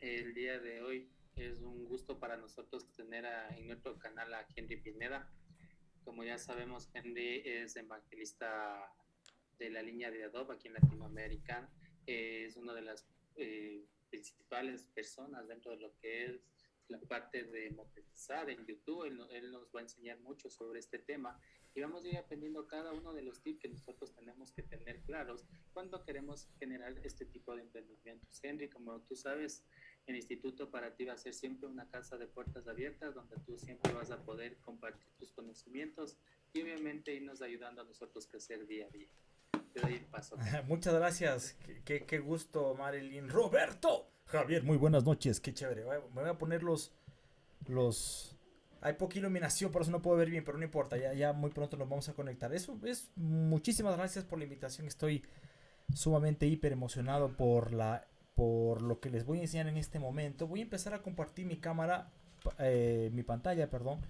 El día de hoy es un gusto para nosotros tener en nuestro canal a Henry Pineda. Como ya sabemos, Henry es evangelista de la línea de Adobe aquí en Latinoamérica. es una de las eh, principales personas dentro de lo que es la parte de monetizar en YouTube. Él, nos va a enseñar mucho sobre este tema y vamos a ir aprendiendo cada uno de los tips que nosotros tenemos que tener claros cuando queremos generar este tipo de emprendimientos. Henry, como tú sabes, el instituto para ti va a ser siempre una casa de puertas abiertas donde tú siempre vas a poder compartir tus conocimientos y obviamente irnos ayudando a nosotros crecer día a día. Muchas gracias. Qué, qué, gusto, Marilyn. Roberto. Javier, muy buenas noches. Qué chévere. Me voy a poner los... los... Hay poca iluminación, por eso no puedo ver bien, pero no importa. Ya, ya muy pronto nos vamos a conectar. Eso es... Muchísimas gracias por la invitación. Estoy sumamente hiper emocionado por la por lo que les voy a enseñar en este momento. Voy a empezar a compartir mi cámara, eh, mi pantalla, perdón,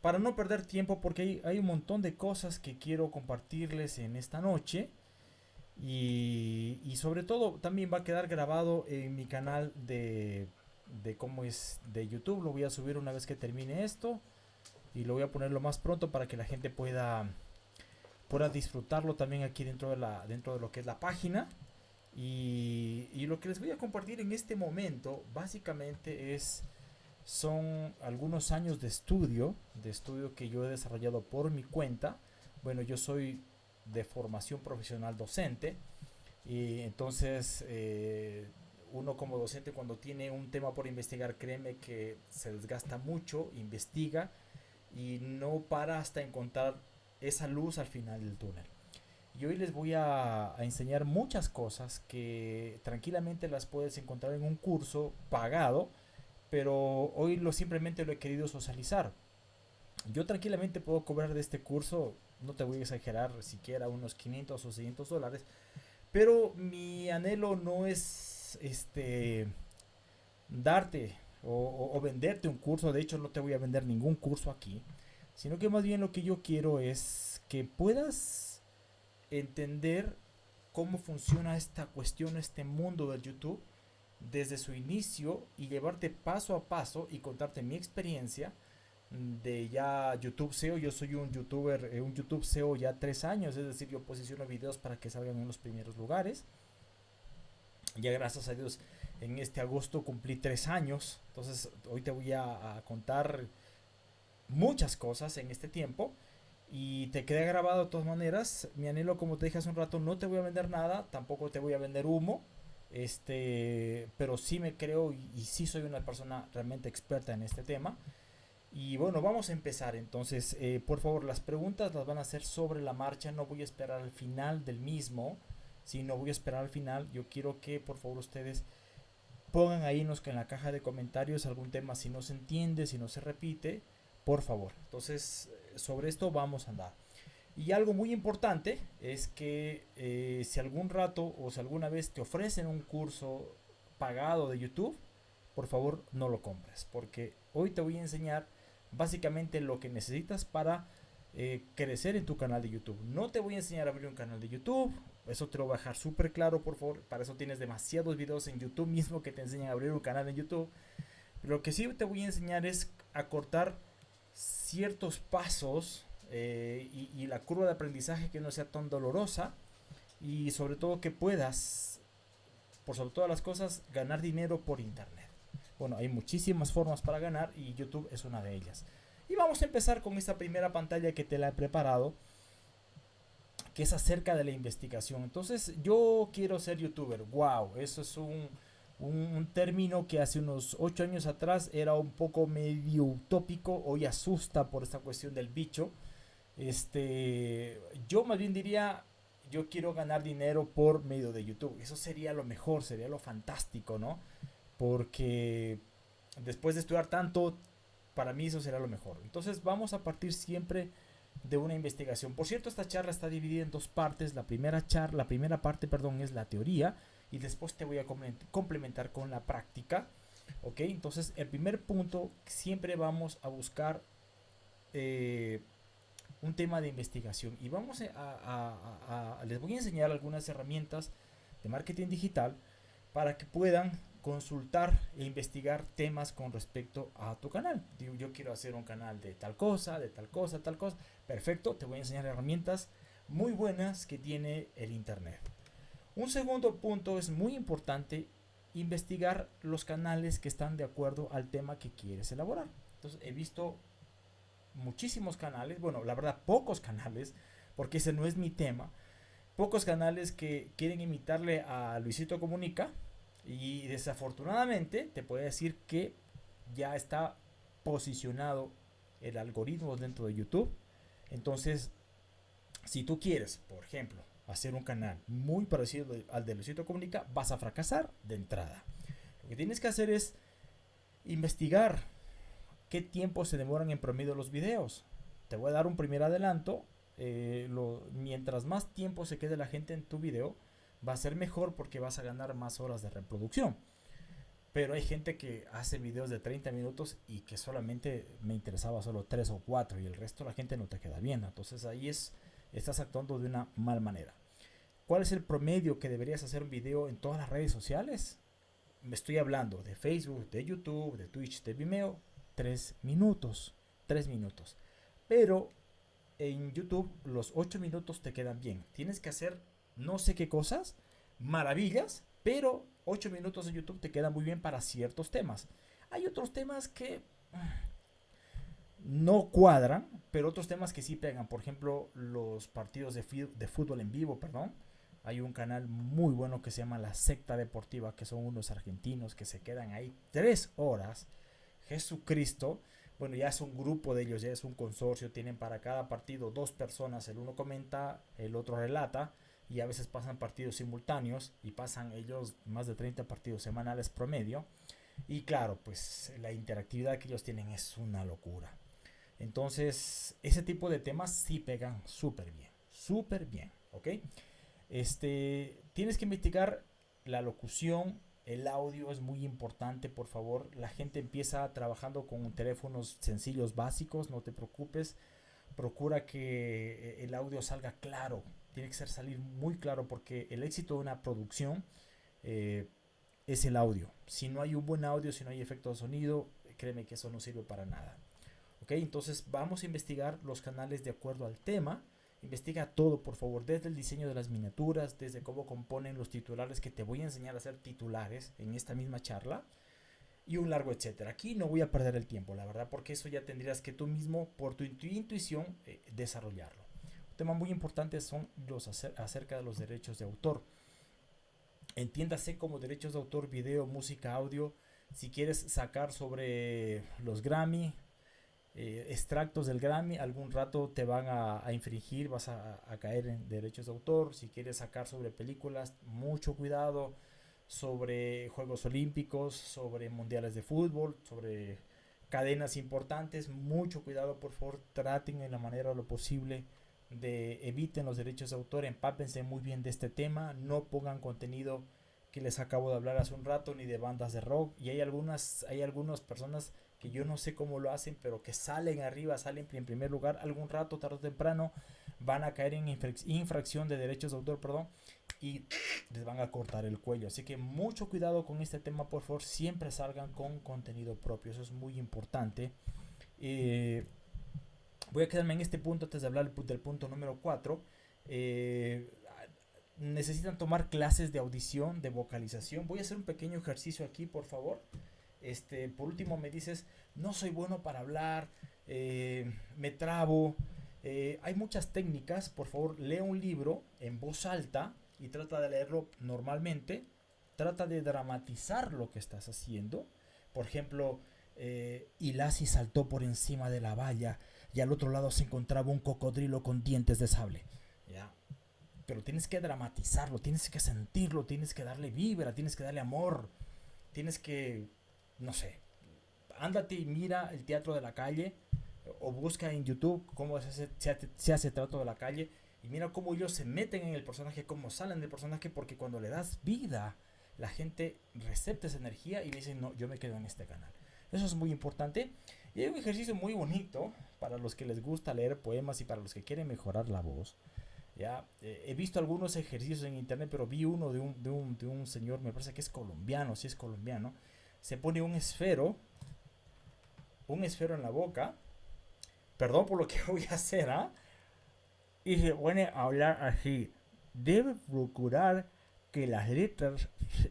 para no perder tiempo porque hay, un montón de cosas que quiero compartirles en esta noche. Y, y, sobre todo también va a quedar grabado en mi canal de, de cómo es de YouTube. Lo voy a subir una vez que termine esto. Y lo voy a poner lo más pronto para que la gente pueda, pueda disfrutarlo también aquí dentro de, la, dentro de lo que es la página. Y, lo que les voy a compartir en este momento básicamente es son algunos años de estudio, de estudio que yo he desarrollado por mi cuenta. Bueno, yo soy de formación profesional docente y entonces eh, uno como docente cuando tiene un tema por investigar, créeme que se desgasta mucho, investiga y no para hasta encontrar esa luz al final del túnel. Y hoy les voy a, enseñar muchas cosas que tranquilamente las puedes encontrar en un curso pagado, pero hoy lo simplemente lo he querido socializar. Yo tranquilamente puedo cobrar de este curso, no te voy a exagerar, siquiera unos 500 o 600 dólares, pero mi anhelo no es este darte o, o, venderte un curso, de hecho no te voy a vender ningún curso aquí, sino que más bien lo que yo quiero es que puedas entender cómo funciona esta cuestión, este mundo del YouTube desde su inicio y llevarte paso a paso y contarte mi experiencia de ya YouTube SEO. Yo soy un youtuber, eh, un YouTube SEO ya tres años, es decir, yo posiciono videos para que salgan en los primeros lugares. Ya gracias a Dios en este agosto cumplí tres años, entonces hoy te voy a, a contar muchas cosas en este tiempo y te queda grabado de todas maneras. Mi anhelo, como te dije hace un rato, no te voy a vender nada, tampoco te voy a vender humo. Este, pero sí me creo y, sí soy una persona realmente experta en este tema. Y bueno, vamos a empezar. Entonces, eh, por favor, las preguntas las van a hacer sobre la marcha. No voy a esperar al final del mismo. Si no voy a esperar al final, yo quiero que por favor ustedes pongan ahí en la caja de comentarios algún tema si no se entiende, si no se repite, por favor. Entonces, sobre esto vamos a andar. Y algo muy importante es que eh, si algún rato o si alguna vez te ofrecen un curso pagado de YouTube, por favor no lo compres. Porque hoy te voy a enseñar básicamente lo que necesitas para eh, crecer en tu canal de YouTube. No te voy a enseñar a abrir un canal de YouTube. Eso te lo voy a dejar súper claro, por favor. Para eso tienes demasiados videos en YouTube mismo que te enseñan a abrir un canal en YouTube. lo que sí te voy a enseñar es a cortar ciertos pasos eh, y, la curva de aprendizaje que no sea tan dolorosa y sobre todo que puedas, por sobre todas las cosas, ganar dinero por internet. Bueno, hay muchísimas formas para ganar y YouTube es una de ellas. Y vamos a empezar con esta primera pantalla que te la he preparado, que es acerca de la investigación. Entonces, yo quiero ser youtuber. Wow, eso es un un, término que hace unos 8 años atrás era un poco medio utópico, hoy asusta por esta cuestión del bicho. Este, yo más bien diría, yo quiero ganar dinero por medio de YouTube. Eso sería lo mejor, sería lo fantástico, ¿no? Porque después de estudiar tanto, para mí eso será lo mejor. Entonces vamos a partir siempre de una investigación. Por cierto, esta charla está dividida en dos partes. La primera charla, la primera parte, perdón, es la teoría y después te voy a complementar con la práctica. Ok, entonces el primer punto siempre vamos a buscar eh, un tema de investigación y vamos a, les voy a enseñar algunas herramientas de marketing digital para que puedan consultar e investigar temas con respecto a tu canal. Yo quiero hacer un canal de tal cosa, de tal cosa, tal cosa. Perfecto, te voy a enseñar herramientas muy buenas que tiene el Internet. Un segundo punto es muy importante investigar los canales que están de acuerdo al tema que quieres elaborar. Entonces he visto muchísimos canales, bueno, la verdad pocos canales, porque ese no es mi tema, pocos canales que quieren imitarle a Luisito Comunica y desafortunadamente te puedo decir que ya está posicionado el algoritmo dentro de YouTube. Entonces, si tú quieres, por ejemplo, hacer un canal muy parecido al de Luisito Comunica, vas a fracasar de entrada. Lo que tienes que hacer es investigar qué tiempo se demoran en promedio los videos. Te voy a dar un primer adelanto. Eh, mientras más tiempo se quede la gente en tu video, va a ser mejor porque vas a ganar más horas de reproducción. Pero hay gente que hace videos de 30 minutos y que solamente me interesaba solo 3 o 4 y el resto la gente no te queda bien. Entonces ahí es, estás actuando de una mal manera. ¿Cuál es el promedio que deberías hacer un video en todas las redes sociales? Me estoy hablando de Facebook, de YouTube, de Twitch, de Vimeo. 3 minutos. 3 minutos. Pero en YouTube los 8 minutos te quedan bien. Tienes que hacer no sé qué cosas, maravillas, pero 8 minutos en YouTube te quedan muy bien para ciertos temas. Hay otros temas que no cuadran, pero otros temas que sí pegan. Por ejemplo, los partidos de, de fútbol en vivo, perdón. Hay un canal muy bueno que se llama La Secta Deportiva, que son unos argentinos que se quedan ahí tres horas. Jesucristo. Bueno, ya es un grupo de ellos, ya es un consorcio. Tienen para cada partido dos personas. El uno comenta, el otro relata y a veces pasan partidos simultáneos y pasan ellos más de 30 partidos semanales promedio. Y claro, pues la interactividad que ellos tienen es una locura. Entonces, ese tipo de temas sí pegan súper bien, súper bien, ¿ok? Este, tienes que investigar la locución, el audio es muy importante, por favor. La gente empieza trabajando con teléfonos sencillos básicos, no te preocupes. Procura que el audio salga claro, tiene que ser salir muy claro porque el éxito de una producción eh, es el audio. Si no hay un buen audio, si no hay efecto de sonido, créeme que eso no sirve para nada. Ok, entonces vamos a investigar los canales de acuerdo al tema. Investiga todo, por favor, desde el diseño de las miniaturas, desde cómo componen los titulares, que te voy a enseñar a hacer titulares en esta misma charla, y un largo etcétera. Aquí no voy a perder el tiempo, la verdad, porque eso ya tendrías que tú mismo, por tu intuición, eh, desarrollarlo tema muy importante son los acerca de los derechos de autor. Entiéndase como derechos de autor, video, música, audio. Si quieres sacar sobre los Grammy, eh, extractos del Grammy, algún rato te van a, infringir, vas a, caer en derechos de autor. Si quieres sacar sobre películas, mucho cuidado. Sobre Juegos Olímpicos, sobre Mundiales de Fútbol, sobre cadenas importantes, mucho cuidado por favor, traten en la manera lo posible de eviten los derechos de autor, empápense muy bien de este tema, no pongan contenido que les acabo de hablar hace un rato ni de bandas de rock y hay algunas hay algunas personas que yo no sé cómo lo hacen, pero que salen arriba, salen en primer lugar, algún rato, tarde o temprano, van a caer en infracción de derechos de autor, perdón, y les van a cortar el cuello. Así que mucho cuidado con este tema, por favor, siempre salgan con contenido propio, eso es muy importante. Eh, Voy a quedarme en este punto antes de hablar del punto número 4. Eh, necesitan tomar clases de audición, de vocalización. Voy a hacer un pequeño ejercicio aquí, por favor. Este, por último, me dices, no soy bueno para hablar, eh, me trabo. Eh, hay muchas técnicas, por favor, lee un libro en voz alta y trata de leerlo normalmente. Trata de dramatizar lo que estás haciendo. Por ejemplo, eh, Ilasi saltó por encima de la valla y al otro lado se encontraba un cocodrilo con dientes de sable. ¿ya? Pero tienes que dramatizarlo, tienes que sentirlo, tienes que darle vibra, tienes que darle amor, tienes que, no sé, ándate y mira el teatro de la calle o busca en YouTube cómo se hace, se teatro de la calle y mira cómo ellos se meten en el personaje, cómo salen del personaje, porque cuando le das vida, la gente recepta esa energía y dice, no, yo me quedo en este canal. Eso es muy importante. Y hay un ejercicio muy bonito para los que les gusta leer poemas y para los que quieren mejorar la voz. Ya, eh, he visto algunos ejercicios en internet, pero vi uno de un, de un, de un señor, me parece que es colombiano, si es colombiano. Se pone un esfero, un esfero en la boca. Perdón por lo que voy a hacer, ¿ah? Y se pone a hablar así. Debe procurar que las letras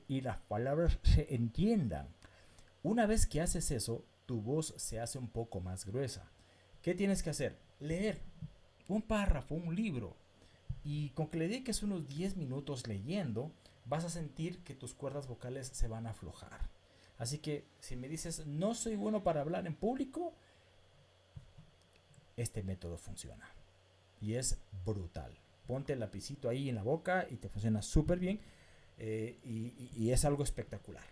y las palabras se entiendan. Una vez que haces eso, tu voz se hace un poco más gruesa. ¿Qué tienes que hacer? Leer un párrafo, un libro. Y con que le dediques unos 10 minutos leyendo, vas a sentir que tus cuerdas vocales se van a aflojar. Así que si me dices, no soy bueno para hablar en público, este método funciona. Y es brutal. Ponte el lapicito ahí en la boca y te funciona súper bien. Eh, y, es algo espectacular.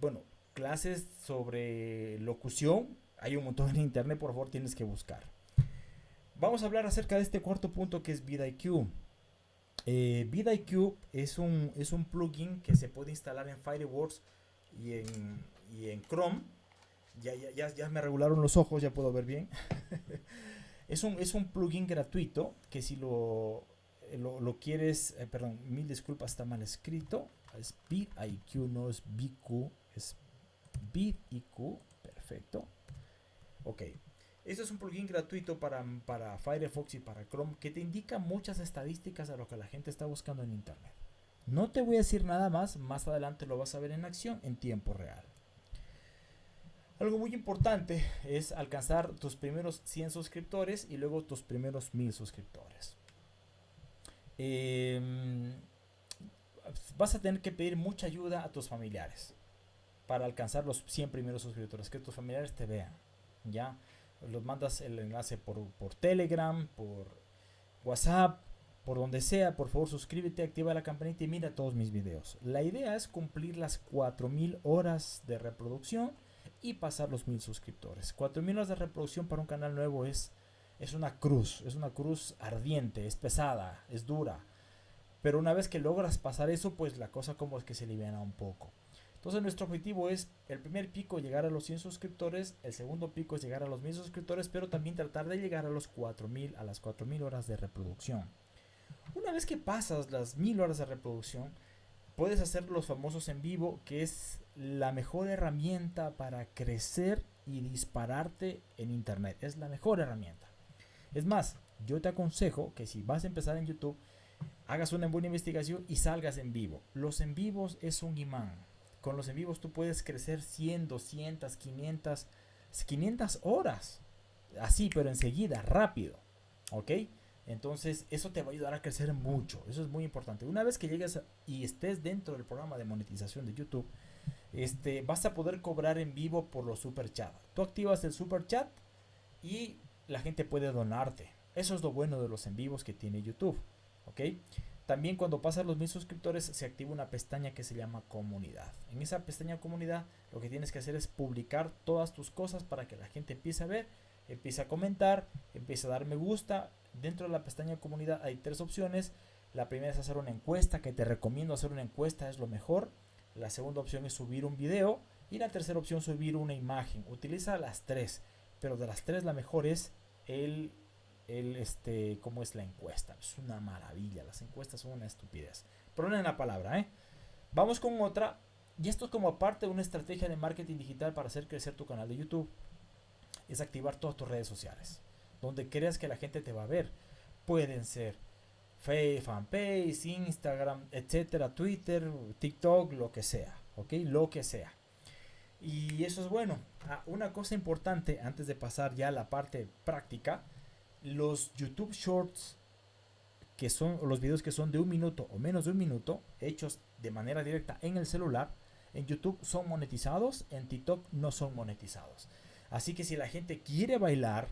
Bueno, clases sobre locución, hay un montón en internet, por favor tienes que buscar. Vamos a hablar acerca de este cuarto punto que es VidIQ. Eh, VidIQ es un, es un plugin que se puede instalar en Fireworks y en, y en Chrome. Ya, ya, ya, me regularon los ojos, ya puedo ver bien. es, un, es un plugin gratuito que si lo, lo, lo quieres, eh, perdón, mil disculpas, está mal escrito. Es VidIQ, no es BQ, es VidIQ, perfecto. Ok, esto es un plugin gratuito para, para Firefox y para Chrome que te indica muchas estadísticas de lo que la gente está buscando en Internet. No te voy a decir nada más, más adelante lo vas a ver en acción en tiempo real. Algo muy importante es alcanzar tus primeros 100 suscriptores y luego tus primeros 1000 suscriptores. Em, vas a tener que pedir mucha ayuda a tus familiares para alcanzar los 100 primeros suscriptores, que tus familiares te vean. ¿ya? los mandas el enlace por, por Telegram, por WhatsApp, por donde sea, por favor suscríbete, activa la campanita y mira todos mis videos. La idea es cumplir las 4000 horas de reproducción y pasar los 1000 suscriptores. 4000 horas de reproducción para un canal nuevo es, es una cruz, es una cruz ardiente, es pesada, es dura. Pero una vez que logras pasar eso, pues la cosa como es que se libera un poco. Entonces nuestro objetivo es el primer pico llegar a los 100 suscriptores, el segundo pico es llegar a los 1000 suscriptores, pero también tratar de llegar a los 4000 a las 4000 horas de reproducción. Una vez que pasas las 1000 horas de reproducción, puedes hacer los famosos en vivo, que es la mejor herramienta para crecer y dispararte en internet. Es la mejor herramienta. Es más, yo te aconsejo que si vas a empezar en YouTube, hagas una buena investigación y salgas en vivo. Los en vivos es un imán con los en vivos tú puedes crecer 100, 200, 500, 500 horas. Así, pero enseguida, rápido. ¿Ok? Entonces, eso te va a ayudar a crecer mucho. Eso es muy importante. Una vez que llegues y estés dentro del programa de monetización de YouTube, este, vas a poder cobrar en vivo por los super chat. Tú activas el super chat y la gente puede donarte. Eso es lo bueno de los en vivos que tiene YouTube. ¿Ok? También cuando pasan los mil suscriptores se activa una pestaña que se llama comunidad. En esa pestaña comunidad lo que tienes que hacer es publicar todas tus cosas para que la gente empiece a ver, empiece a comentar, empiece a dar me gusta. Dentro de la pestaña comunidad hay tres opciones. La primera es hacer una encuesta, que te recomiendo hacer una encuesta, es lo mejor. La segunda opción es subir un video. Y la tercera opción subir una imagen. Utiliza las tres, pero de las tres la mejor es el el, este, cómo es la encuesta. Es una maravilla. Las encuestas son una estupidez. en la palabra, ¿eh? Vamos con otra. Y esto es como parte de una estrategia de marketing digital para hacer crecer tu canal de YouTube. Es activar todas tus redes sociales. Donde creas que la gente te va a ver. Pueden ser Facebook, fanpage, Instagram, etcétera, Twitter, TikTok, lo que sea. ¿Ok? Lo que sea. Y eso es bueno. Ah, una cosa importante antes de pasar ya a la parte práctica los YouTube Shorts, que son los videos que son de un minuto o menos de un minuto, hechos de manera directa en el celular, en YouTube son monetizados, en TikTok no son monetizados. Así que si la gente quiere bailar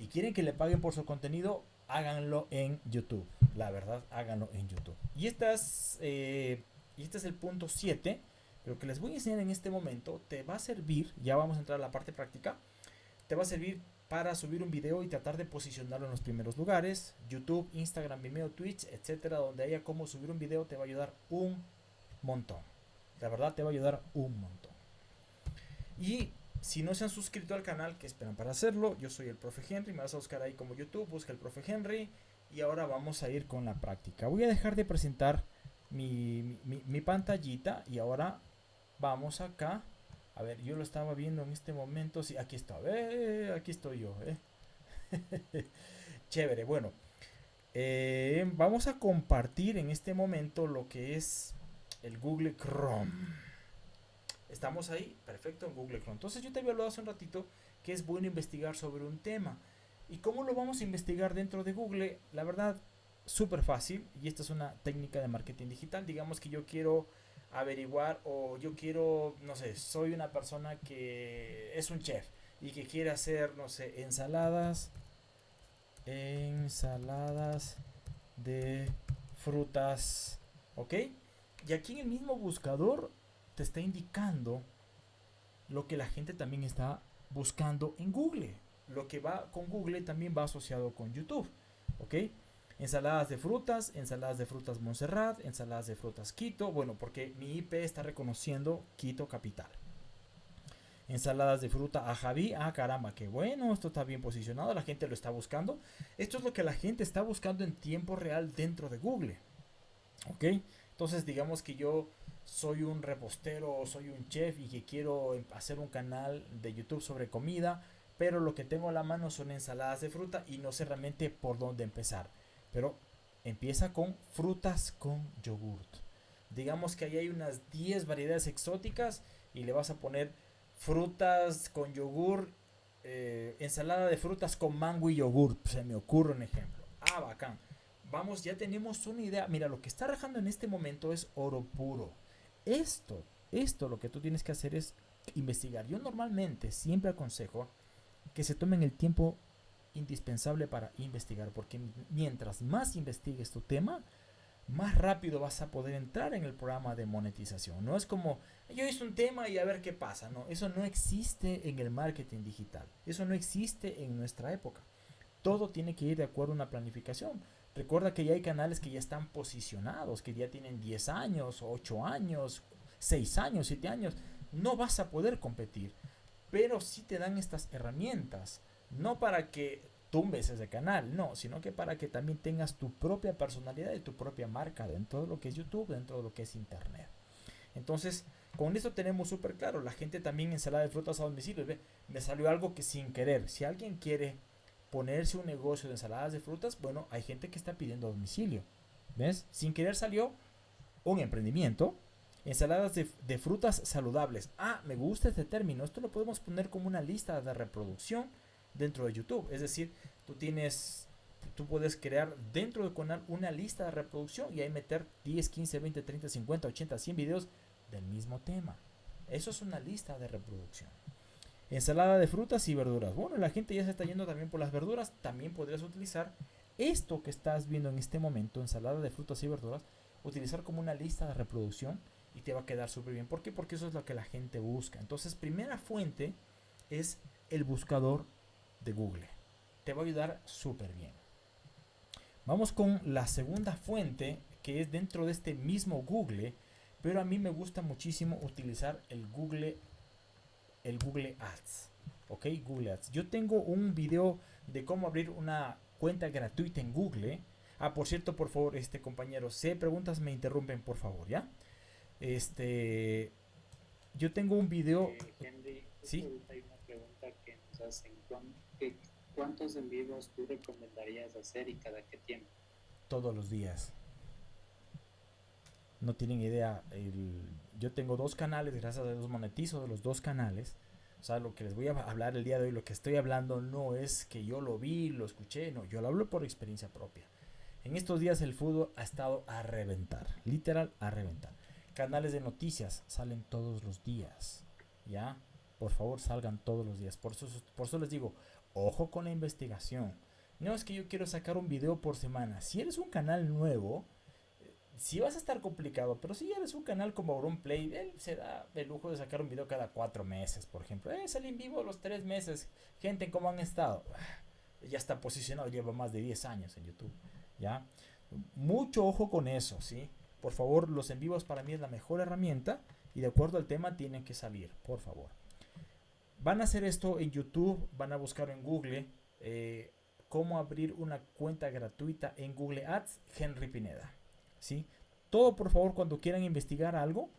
y quieren que le paguen por su contenido, háganlo en YouTube. La verdad, háganlo en YouTube. Y, estas, eh, este es el punto 7. Lo que les voy a enseñar en este momento te va a servir, ya vamos a entrar a la parte práctica, te va a servir para subir un video y tratar de posicionarlo en los primeros lugares. YouTube, Instagram, Vimeo, Twitch, etcétera, donde haya cómo subir un video te va a ayudar un montón. La verdad te va a ayudar un montón. Y si no se han suscrito al canal, ¿qué esperan para hacerlo? Yo soy el profe Henry, me vas a buscar ahí como YouTube, busca el profe Henry Y ahora vamos a ir con la práctica. Voy a dejar de presentar mi, pantallita y ahora vamos acá. A ver, yo lo estaba viendo en este momento. Sí, aquí está. Eh, aquí estoy yo. Eh. Chévere. Bueno, eh, vamos a compartir en este momento lo que es el Google Chrome. Estamos ahí, perfecto, en Google Chrome. Entonces yo te había hablado hace un ratito que es bueno investigar sobre un tema. ¿Y cómo lo vamos a investigar dentro de Google? La verdad, súper fácil. Y esta es una técnica de marketing digital. Digamos que yo quiero averiguar o yo quiero, no sé, soy una persona que es un chef y que quiere hacer, no sé, ensaladas, ensaladas de frutas, ¿ok? Y aquí en el mismo buscador te está indicando lo que la gente también está buscando en Google. Lo que va con Google también va asociado con YouTube. ¿Ok? Ensaladas de frutas, ensaladas de frutas Montserrat, ensaladas de frutas Quito. Bueno, porque mi IP está reconociendo Quito capital. Ensaladas de fruta a Javi. Ah, caramba, qué bueno. Esto está bien posicionado. La gente lo está buscando. Esto es lo que la gente está buscando en tiempo real dentro de Google. ¿Ok? Entonces, digamos que yo soy un repostero o soy un chef y que quiero hacer un canal de YouTube sobre comida, pero lo que tengo a la mano son ensaladas de fruta y no sé realmente por dónde empezar. Pero empieza con frutas con yogurt. Digamos que ahí hay unas 10 variedades exóticas y le vas a poner frutas con yogur, eh, ensalada de frutas con mango y yogur. Se me ocurre un ejemplo. Ah, bacán. Vamos, ya tenemos una idea. Mira, lo que está rajando en este momento es oro puro. Esto, esto lo que tú tienes que hacer es investigar. Yo normalmente siempre aconsejo que se tomen el tiempo indispensable para investigar, porque mientras más investigues tu tema, más rápido vas a poder entrar en el programa de monetización. No es como yo hice un tema y a ver qué pasa. No, eso no existe en el marketing digital. Eso no existe en nuestra época. Todo tiene que ir de acuerdo a una planificación. Recuerda que ya hay canales que ya están posicionados, que ya tienen 10 años, 8 años, 6 años, 7 años. No vas a poder competir, pero sí te dan estas herramientas. No para que tumbes ese canal, no, sino que para que también tengas tu propia personalidad y tu propia marca dentro de lo que es YouTube, dentro de lo que es Internet. Entonces, con esto tenemos súper claro. La gente también ensalada de frutas a domicilio. Me salió algo que sin querer. Si alguien quiere ponerse un negocio de ensaladas de frutas, bueno, hay gente que está pidiendo a domicilio. ¿Ves? Sin querer salió un emprendimiento. Ensaladas de, frutas saludables. Ah, me gusta este término. Esto lo podemos poner como una lista de reproducción dentro de YouTube. Es decir, tú tienes, tú puedes crear dentro de canal una lista de reproducción y ahí meter 10, 15, 20, 30, 50, 80, 100 videos del mismo tema. Eso es una lista de reproducción. Ensalada de frutas y verduras. Bueno, la gente ya se está yendo también por las verduras. También podrías utilizar esto que estás viendo en este momento, ensalada de frutas y verduras, utilizar como una lista de reproducción y te va a quedar súper bien. ¿Por qué? Porque eso es lo que la gente busca. Entonces, primera fuente es el buscador de Google. Te va a ayudar súper bien. Vamos con la segunda fuente que es dentro de este mismo Google, pero a mí me gusta muchísimo utilizar el Google el Google Ads. Ok, Google Ads. Yo tengo un video de cómo abrir una cuenta gratuita en Google. Ah, por cierto, por favor, este compañero, si hay preguntas me interrumpen, por favor, ¿ya? Este, yo tengo un video. Eh, Henry, sí. Hay una pregunta que nos hacen. ¿Cuántos envíos tú recomendarías hacer y cada qué tiempo? Todos los días. No tienen idea. El, yo tengo dos canales, gracias a Dios monetizo de los dos canales. O sea, lo que les voy a hablar el día de hoy, lo que estoy hablando no es que yo lo vi, lo escuché, no, yo lo hablo por experiencia propia. En estos días el fútbol ha estado a reventar, literal a reventar. Canales de noticias salen todos los días, ¿ya? Por favor, salgan todos los días. Por eso, por eso les digo, ojo con la investigación. No es que yo quiero sacar un video por semana. Si eres un canal nuevo, si vas a estar complicado, pero si eres un canal como Auronplay, él se da el lujo de sacar un video cada cuatro meses, por ejemplo. Eh, sale en vivo los tres meses. Gente, ¿cómo han estado? Ya está posicionado, lleva más de 10 años en YouTube. ¿Ya? Mucho ojo con eso, ¿sí? Por favor, los en vivos para mí es la mejor herramienta y de acuerdo al tema tienen que salir, por favor. Van a hacer esto en YouTube, van a buscar en Google. Eh, cómo abrir una cuenta gratuita en Google Ads, Henry Pineda. ¿Sí? Todo, por favor, cuando quieran investigar algo,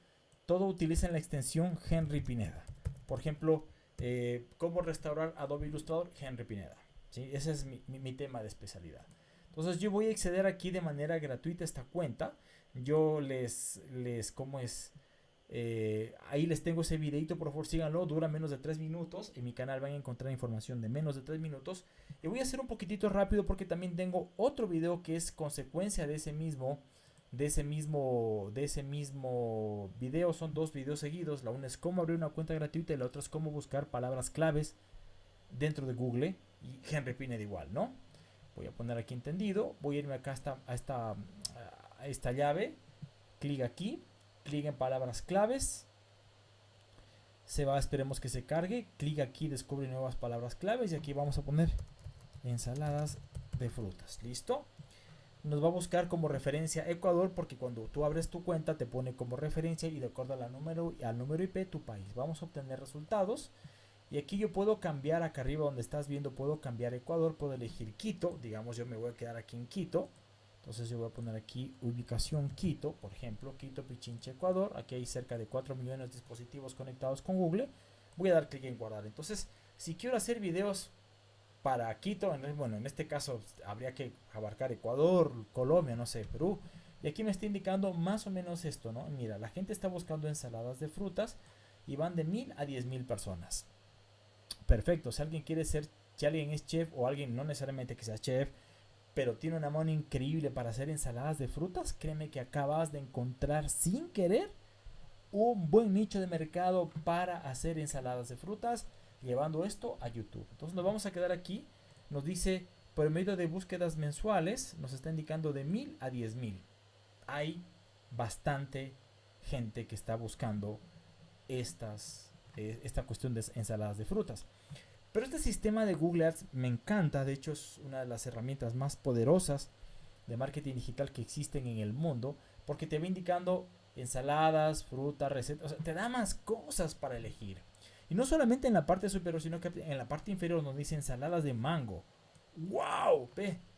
todo utilicen la extensión Henry Pineda. Por ejemplo, eh, cómo restaurar Adobe Illustrator, Henry Pineda. ¿sí? Ese es mi, tema de especialidad. Entonces yo voy a acceder aquí de manera gratuita a esta cuenta. Yo les, les, ¿cómo es? Eh, ahí les tengo ese videito, por favor síganlo, dura menos de 3 minutos. En mi canal van a encontrar información de menos de 3 minutos. Y voy a hacer un poquitito rápido porque también tengo otro video que es consecuencia de ese mismo de ese mismo de ese mismo video. Son dos videos seguidos. La una es cómo abrir una cuenta gratuita y la otra es cómo buscar palabras claves dentro de Google. Y Henry Pineda igual no voy a poner aquí entendido. Voy a irme acá hasta, a esta a esta llave. Clic aquí. Clic en palabras claves. Se va esperemos que se cargue. Clic aquí descubre nuevas palabras claves. Y aquí vamos a poner ensaladas de frutas. Listo nos va a buscar como referencia Ecuador porque cuando tú abres tu cuenta te pone como referencia y de acuerdo al número, al número IP tu país. Vamos a obtener resultados y aquí yo puedo cambiar acá arriba donde estás viendo, puedo cambiar Ecuador, puedo elegir Quito, digamos yo me voy a quedar aquí en Quito. Entonces yo voy a poner aquí ubicación Quito, por ejemplo, Quito, Pichinche, Ecuador. Aquí hay cerca de 4 millones de dispositivos conectados con Google. Voy a dar clic en guardar. Entonces, si quiero hacer videos para Quito, bueno, en este caso habría que abarcar Ecuador, Colombia, no sé, Perú. Y aquí me está indicando más o menos esto, ¿no? Mira, la gente está buscando ensaladas de frutas y van de mil a diez mil personas. Perfecto, si alguien quiere ser, si alguien es chef o alguien no necesariamente que sea chef, pero tiene una mano increíble para hacer ensaladas de frutas, créeme que acabas de encontrar sin querer un buen nicho de mercado para hacer ensaladas de frutas llevando esto a YouTube. Entonces nos vamos a quedar aquí. Nos dice, por medio de búsquedas mensuales, nos está indicando de mil a diez mil. Hay bastante gente que está buscando estas, eh, esta cuestión de ensaladas de frutas. Pero este sistema de Google Ads me encanta. De hecho, es una de las herramientas más poderosas de marketing digital que existen en el mundo. Porque te va indicando ensaladas, frutas, recetas. O sea, te da más cosas para elegir. Y no solamente en la parte superior, sino que en la parte inferior nos dice ensaladas de mango. ¡Wow!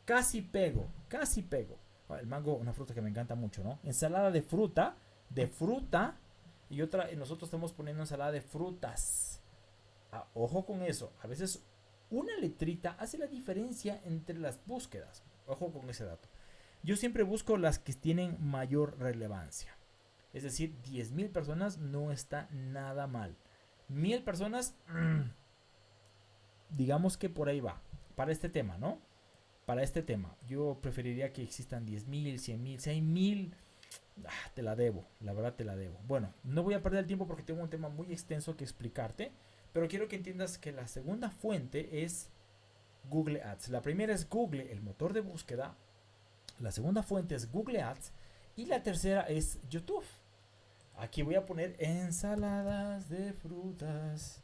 casi pego, casi pego. Ah, el mango, una fruta que me encanta mucho, ¿no? Ensalada de fruta, de fruta. Y otra, nosotros estamos poniendo ensalada de frutas. Ah, ojo con eso. A veces una letrita hace la diferencia entre las búsquedas. Ojo con ese dato. Yo siempre busco las que tienen mayor relevancia. Es decir, 10.000 personas no está nada mal. Mil personas, digamos que por ahí va. Para este tema, ¿no? Para este tema. Yo preferiría que existan 10 mil, 100 mil, 100 mil. Ah, te la debo, la verdad te la debo. Bueno, no voy a perder el tiempo porque tengo un tema muy extenso que explicarte. Pero quiero que entiendas que la segunda fuente es Google Ads. La primera es Google, el motor de búsqueda. La segunda fuente es Google Ads. Y la tercera es YouTube. Aquí voy a poner ensaladas de frutas.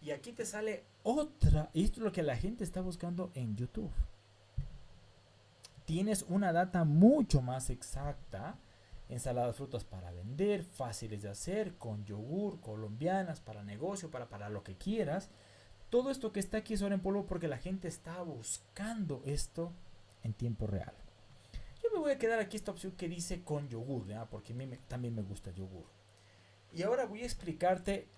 Y aquí te sale otra. Esto es lo que la gente está buscando en YouTube. Tienes una data mucho más exacta. Ensaladas frutas para vender, fáciles de hacer, con yogur, colombianas, para negocio, para, para lo que quieras. Todo esto que está aquí es ahora en polvo porque la gente está buscando esto en tiempo real voy a quedar aquí esta opción que dice con yogur, porque a mí también me gusta yogur. Y ahora voy a explicarte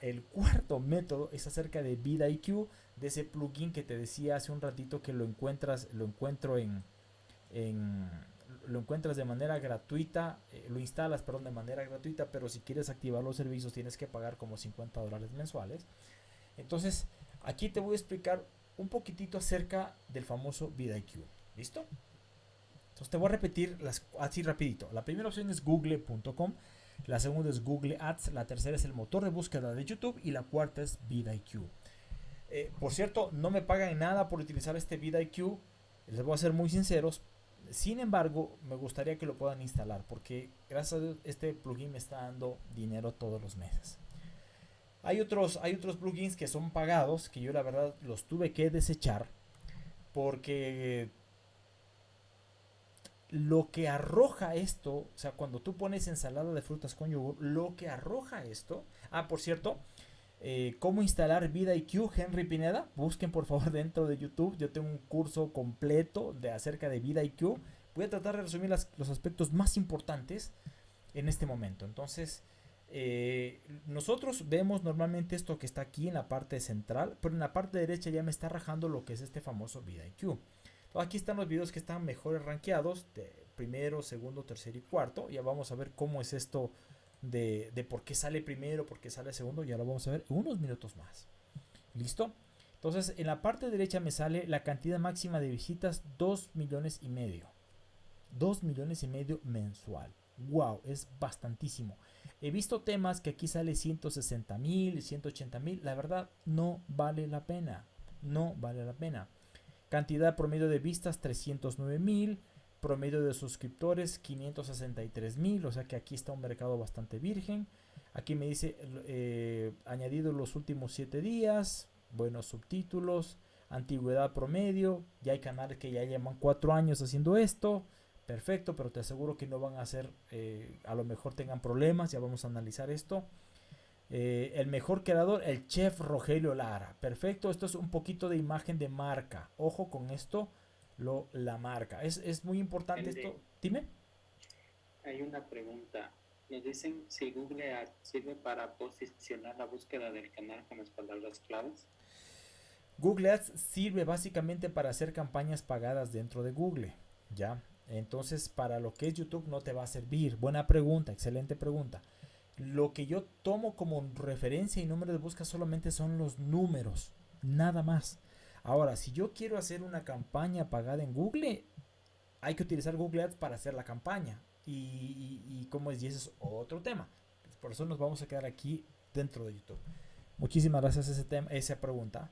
el cuarto método, es acerca de VidIQ, de ese plugin que te decía hace un ratito que lo encuentras, lo encuentro en, lo encuentras de manera gratuita, eh, lo instalas, perdón, de manera gratuita, pero si quieres activar los servicios tienes que pagar como 50 dólares mensuales. Entonces, aquí te voy a explicar un poquitito acerca del famoso VidIQ. ¿Listo? Entonces te voy a repetir las, así rapidito. La primera opción es google.com, la segunda es Google Ads, la tercera es el motor de búsqueda de YouTube y la cuarta es VidIQ. Eh, por cierto, no me pagan nada por utilizar este VidIQ, les voy a ser muy sinceros. Sin embargo, me gustaría que lo puedan instalar porque gracias a este plugin me está dando dinero todos los meses. Hay otros, hay otros plugins que son pagados que yo la verdad los tuve que desechar porque lo que arroja esto, o sea, cuando tú pones ensalada de frutas con yogur, lo que arroja esto, ah, por cierto, eh, cómo instalar VidaIQ Henry Pineda. Busquen por favor dentro de YouTube. Yo tengo un curso completo de acerca de VidaIQ. Voy a tratar de resumir los aspectos más importantes en este momento. Entonces, eh, nosotros vemos normalmente esto que está aquí en la parte central, pero en la parte derecha ya me está rajando lo que es este famoso VidaIQ. Aquí están los videos que están mejores rankeados, de primero, segundo, tercero y cuarto. Ya vamos a ver cómo es esto de, de por qué sale primero, por qué sale segundo. Ya lo vamos a ver unos minutos más. ¿Listo? Entonces, en la parte derecha me sale la cantidad máxima de visitas, 2 millones y medio. 2 millones y medio mensual. Wow, es bastantísimo. He visto temas que aquí sale 160 mil, 180 mil. La verdad, no vale la pena. No vale la pena. Cantidad promedio de vistas 309 mil. Promedio de suscriptores 563 mil. O sea que aquí está un mercado bastante virgen. Aquí me dice eh, añadido los últimos 7 días. Buenos subtítulos. Antigüedad promedio. Ya hay canales que ya llevan 4 años haciendo esto. Perfecto, pero te aseguro que no van a hacer, eh, a lo mejor tengan problemas. Ya vamos a analizar esto. Eh, el mejor creador, el chef Rogelio Lara. Perfecto, esto es un poquito de imagen de marca. Ojo con esto, lo, la marca. Es, muy importante esto. Dime. Hay una pregunta. Nos dicen si Google Ads sirve para posicionar la búsqueda del canal con las palabras claves. Google Ads sirve básicamente para hacer campañas pagadas dentro de Google. ¿Ya? Entonces, para lo que es YouTube no te va a servir. Buena pregunta, excelente pregunta. Lo que yo tomo como referencia y número de búsqueda solamente son los números, nada más. Ahora, si yo quiero hacer una campaña pagada en Google, hay que utilizar Google Ads para hacer la campaña. Y, como es, y ese es otro tema. Por eso nos vamos a quedar aquí dentro de YouTube. Muchísimas gracias a ese tema, esa pregunta.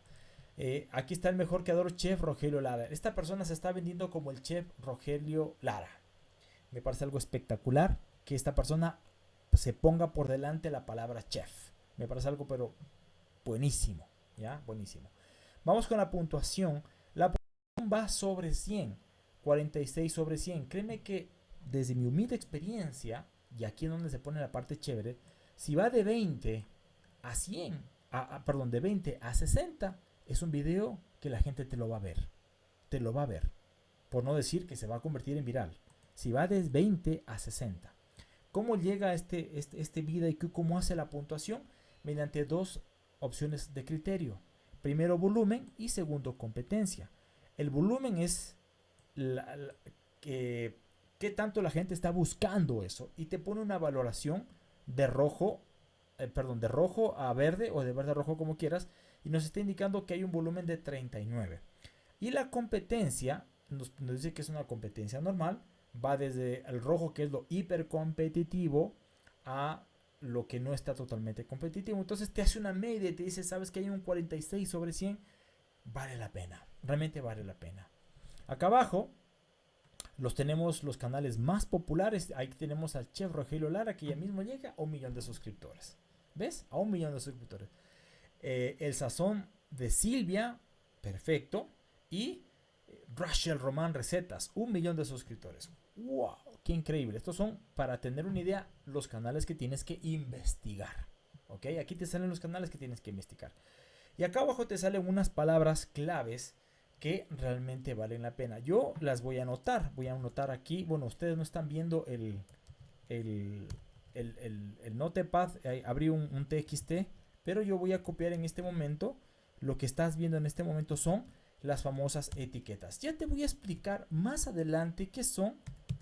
Eh, aquí está el mejor creador, Chef Rogelio Lara. Esta persona se está vendiendo como el Chef Rogelio Lara. Me parece algo espectacular que esta persona se ponga por delante la palabra chef. Me parece algo pero buenísimo, ¿ya? Buenísimo. Vamos con la puntuación. La puntuación va sobre 100, 46 sobre 100. Créeme que desde mi humilde experiencia, y aquí es donde se pone la parte chévere, si va de 20 a 100, a, perdón, de 20 a 60, es un video que la gente te lo va a ver. Te lo va a ver. Por no decir que se va a convertir en viral. Si va de 20 a 60. ¿Cómo llega este, este, este vida y cómo hace la puntuación? Mediante dos opciones de criterio. Primero volumen y segundo competencia. El volumen es que, qué tanto la gente está buscando eso y te pone una valoración de rojo, eh, perdón, de rojo a verde o de verde a rojo como quieras y nos está indicando que hay un volumen de 39. Y la competencia nos dice que es una competencia normal va desde el rojo, que es lo hipercompetitivo, a lo que no está totalmente competitivo. Entonces te hace una media y te dice, sabes que hay un 46 sobre 100, vale la pena, realmente vale la pena. Acá abajo los tenemos los canales más populares. Ahí tenemos al chef Rogelio Lara, que ya mismo llega a un millón de suscriptores. ¿Ves? A un millón de suscriptores. Eh, el sazón de Silvia, perfecto. Y Rachel Román Recetas, un millón de suscriptores. ¡Wow! ¡Qué increíble! Estos son, para tener una idea, los canales que tienes que investigar. ¿Ok? Aquí te salen los canales que tienes que investigar. Y acá abajo te salen unas palabras claves que realmente valen la pena. Yo las voy a anotar. Voy a anotar aquí. Bueno, ustedes no están viendo el, el, el, el, notepad. abrí un, un TXT. Pero yo voy a copiar en este momento. Lo que estás viendo en este momento son las famosas etiquetas. Ya te voy a explicar más adelante qué son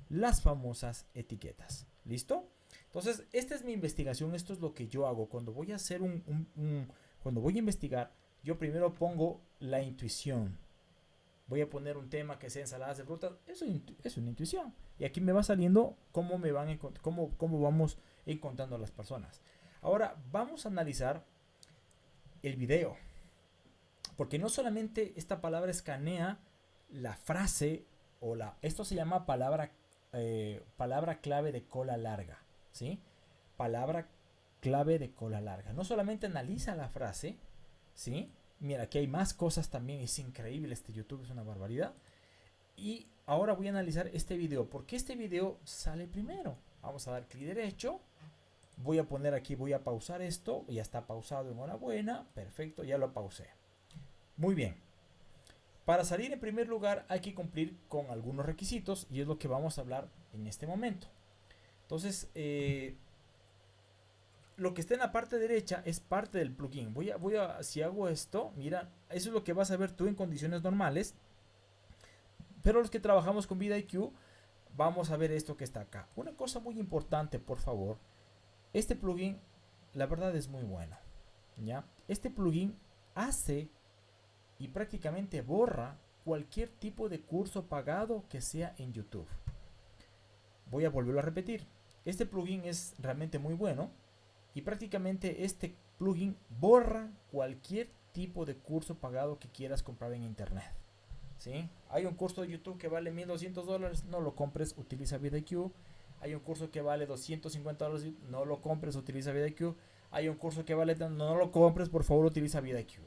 las famosas etiquetas. ¿Listo? Entonces, esta es mi investigación, esto es lo que yo hago. Cuando voy a hacer un, cuando voy a investigar, yo primero pongo la intuición. Voy a poner un tema que sea ensaladas de frutas, eso es una intuición. Y aquí me va saliendo cómo me van cómo, cómo vamos encontrando a las personas. Ahora, vamos a analizar el video. Porque no solamente esta palabra escanea la frase o la... Esto se llama palabra, eh, palabra clave de cola larga. ¿Sí? Palabra clave de cola larga. No solamente analiza la frase, ¿sí? Mira, aquí hay más cosas también. Es increíble este YouTube, es una barbaridad. Y ahora voy a analizar este video. porque este video sale primero? Vamos a dar clic derecho. Voy a poner aquí, voy a pausar esto. Ya está pausado, enhorabuena. Perfecto, ya lo pausé. Muy bien. Para salir en primer lugar hay que cumplir con algunos requisitos y es lo que vamos a hablar en este momento. Entonces, eh, lo que está en la parte derecha es parte del plugin. Voy a, voy a, si hago esto, mira, eso es lo que vas a ver tú en condiciones normales. Pero los que trabajamos con VidIQ, vamos a ver esto que está acá. Una cosa muy importante, por favor. Este plugin, la verdad es muy bueno. ¿ya? Este plugin hace y prácticamente borra cualquier tipo de curso pagado que sea en YouTube. Voy a volverlo a repetir. Este plugin es realmente muy bueno y prácticamente este plugin borra cualquier tipo de curso pagado que quieras comprar en internet. ¿sí? Hay un curso de YouTube que vale 1200 dólares, no lo compres, utiliza VidIQ. Hay un curso que vale 250 dólares, no lo compres, utiliza VidIQ. Hay un curso que vale, no lo compres, por favor, utiliza VidIQ.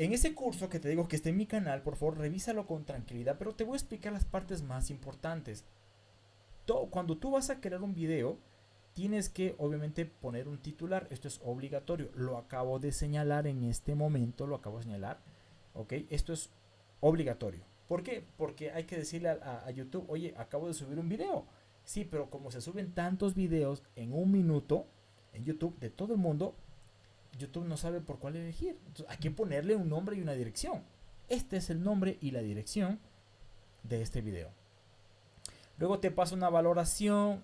En ese curso que te digo que está en mi canal, por favor, revísalo con tranquilidad, pero te voy a explicar las partes más importantes. cuando tú vas a crear un video, tienes que obviamente poner un titular. Esto es obligatorio. Lo acabo de señalar en este momento, lo acabo de señalar. Ok, esto es obligatorio. ¿Por qué? Porque hay que decirle a, a YouTube, oye, acabo de subir un video. Sí, pero como se suben tantos videos en un minuto en YouTube de todo el mundo, YouTube no sabe por cuál elegir. hay que ponerle un nombre y una dirección. Este es el nombre y la dirección de este video. Luego te paso una valoración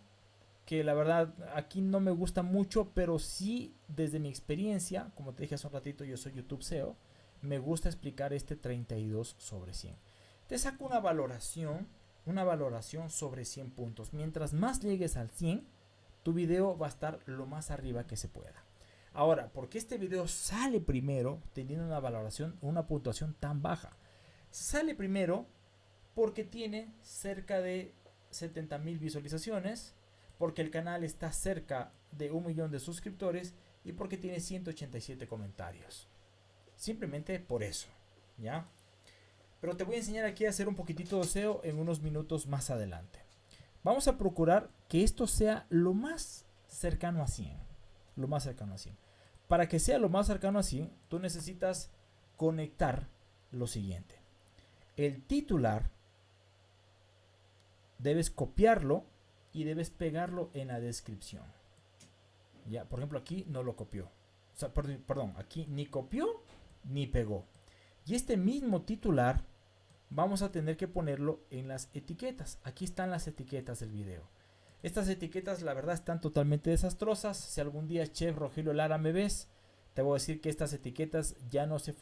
que la verdad aquí no me gusta mucho, pero sí desde mi experiencia, como te dije hace un ratito, yo soy YouTube SEO, me gusta explicar este 32 sobre 100. Te saco una valoración, una valoración sobre 100 puntos. Mientras más llegues al 100, tu video va a estar lo más arriba que se pueda. Ahora, ¿por qué este video sale primero teniendo una valoración, una puntuación tan baja? Sale primero porque tiene cerca de 70 mil visualizaciones, porque el canal está cerca de un millón de suscriptores y porque tiene 187 comentarios. Simplemente por eso, ¿ya? Pero te voy a enseñar aquí a hacer un poquitito de SEO en unos minutos más adelante. Vamos a procurar que esto sea lo más cercano a 100. Lo más cercano a 100. Para que sea lo más cercano así, tú necesitas conectar lo siguiente. El titular debes copiarlo y debes pegarlo en la descripción. Ya, por ejemplo, aquí no lo copió. O sea, perdón, aquí ni copió ni pegó. Y este mismo titular vamos a tener que ponerlo en las etiquetas. Aquí están las etiquetas del video. Estas etiquetas la verdad están totalmente desastrosas. Si algún día Chef Rogelio Lara me ves, te voy a decir que estas etiquetas ya no, se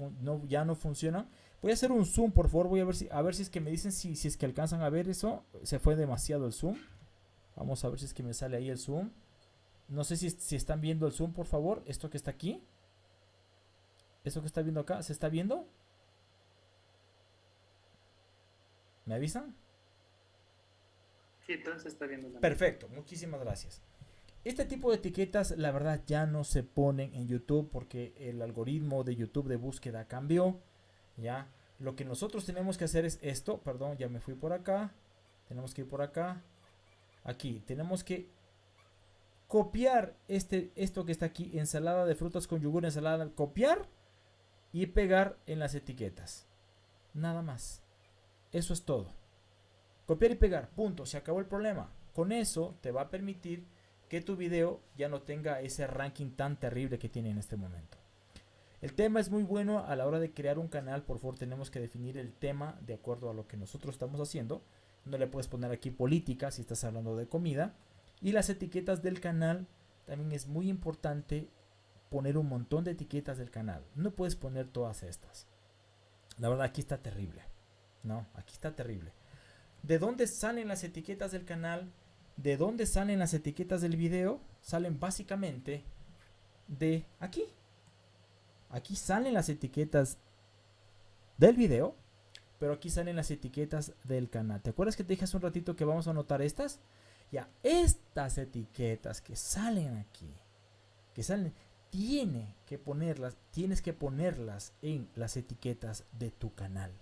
ya no funcionan. Voy a hacer un zoom, por favor. Voy a ver si, a ver si es que me dicen si, si es que alcanzan a ver eso. Se fue demasiado el zoom. Vamos a ver si es que me sale ahí el zoom. No sé si, si están viendo el zoom, por favor. Esto que está aquí. Esto que está viendo acá, ¿se está viendo? ¿Me avisan? Sí, entonces está viendo. Perfecto, muchísimas gracias. Este tipo de etiquetas, la verdad, ya no se ponen en YouTube porque el algoritmo de YouTube de búsqueda cambió. Ya, lo que nosotros tenemos que hacer es esto. Perdón, ya me fui por acá. Tenemos que ir por acá. Aquí, tenemos que copiar este, esto que está aquí, ensalada de frutas con yogur, ensalada, copiar y pegar en las etiquetas. Nada más. Eso es todo. Copiar y pegar, punto, se acabó el problema. Con eso te va a permitir que tu video ya no tenga ese ranking tan terrible que tiene en este momento. El tema es muy bueno a la hora de crear un canal, por favor tenemos que definir el tema de acuerdo a lo que nosotros estamos haciendo. No le puedes poner aquí política si estás hablando de comida. Y las etiquetas del canal, también es muy importante poner un montón de etiquetas del canal. No puedes poner todas estas. La verdad aquí está terrible. No, aquí está terrible de dónde salen las etiquetas del canal, de dónde salen las etiquetas del video, salen básicamente de aquí. Aquí salen las etiquetas del video, pero aquí salen las etiquetas del canal. ¿Te acuerdas que te dije hace un ratito que vamos a anotar estas? Ya, estas etiquetas que salen aquí, que salen, tiene que ponerlas, tienes que ponerlas en las etiquetas de tu canal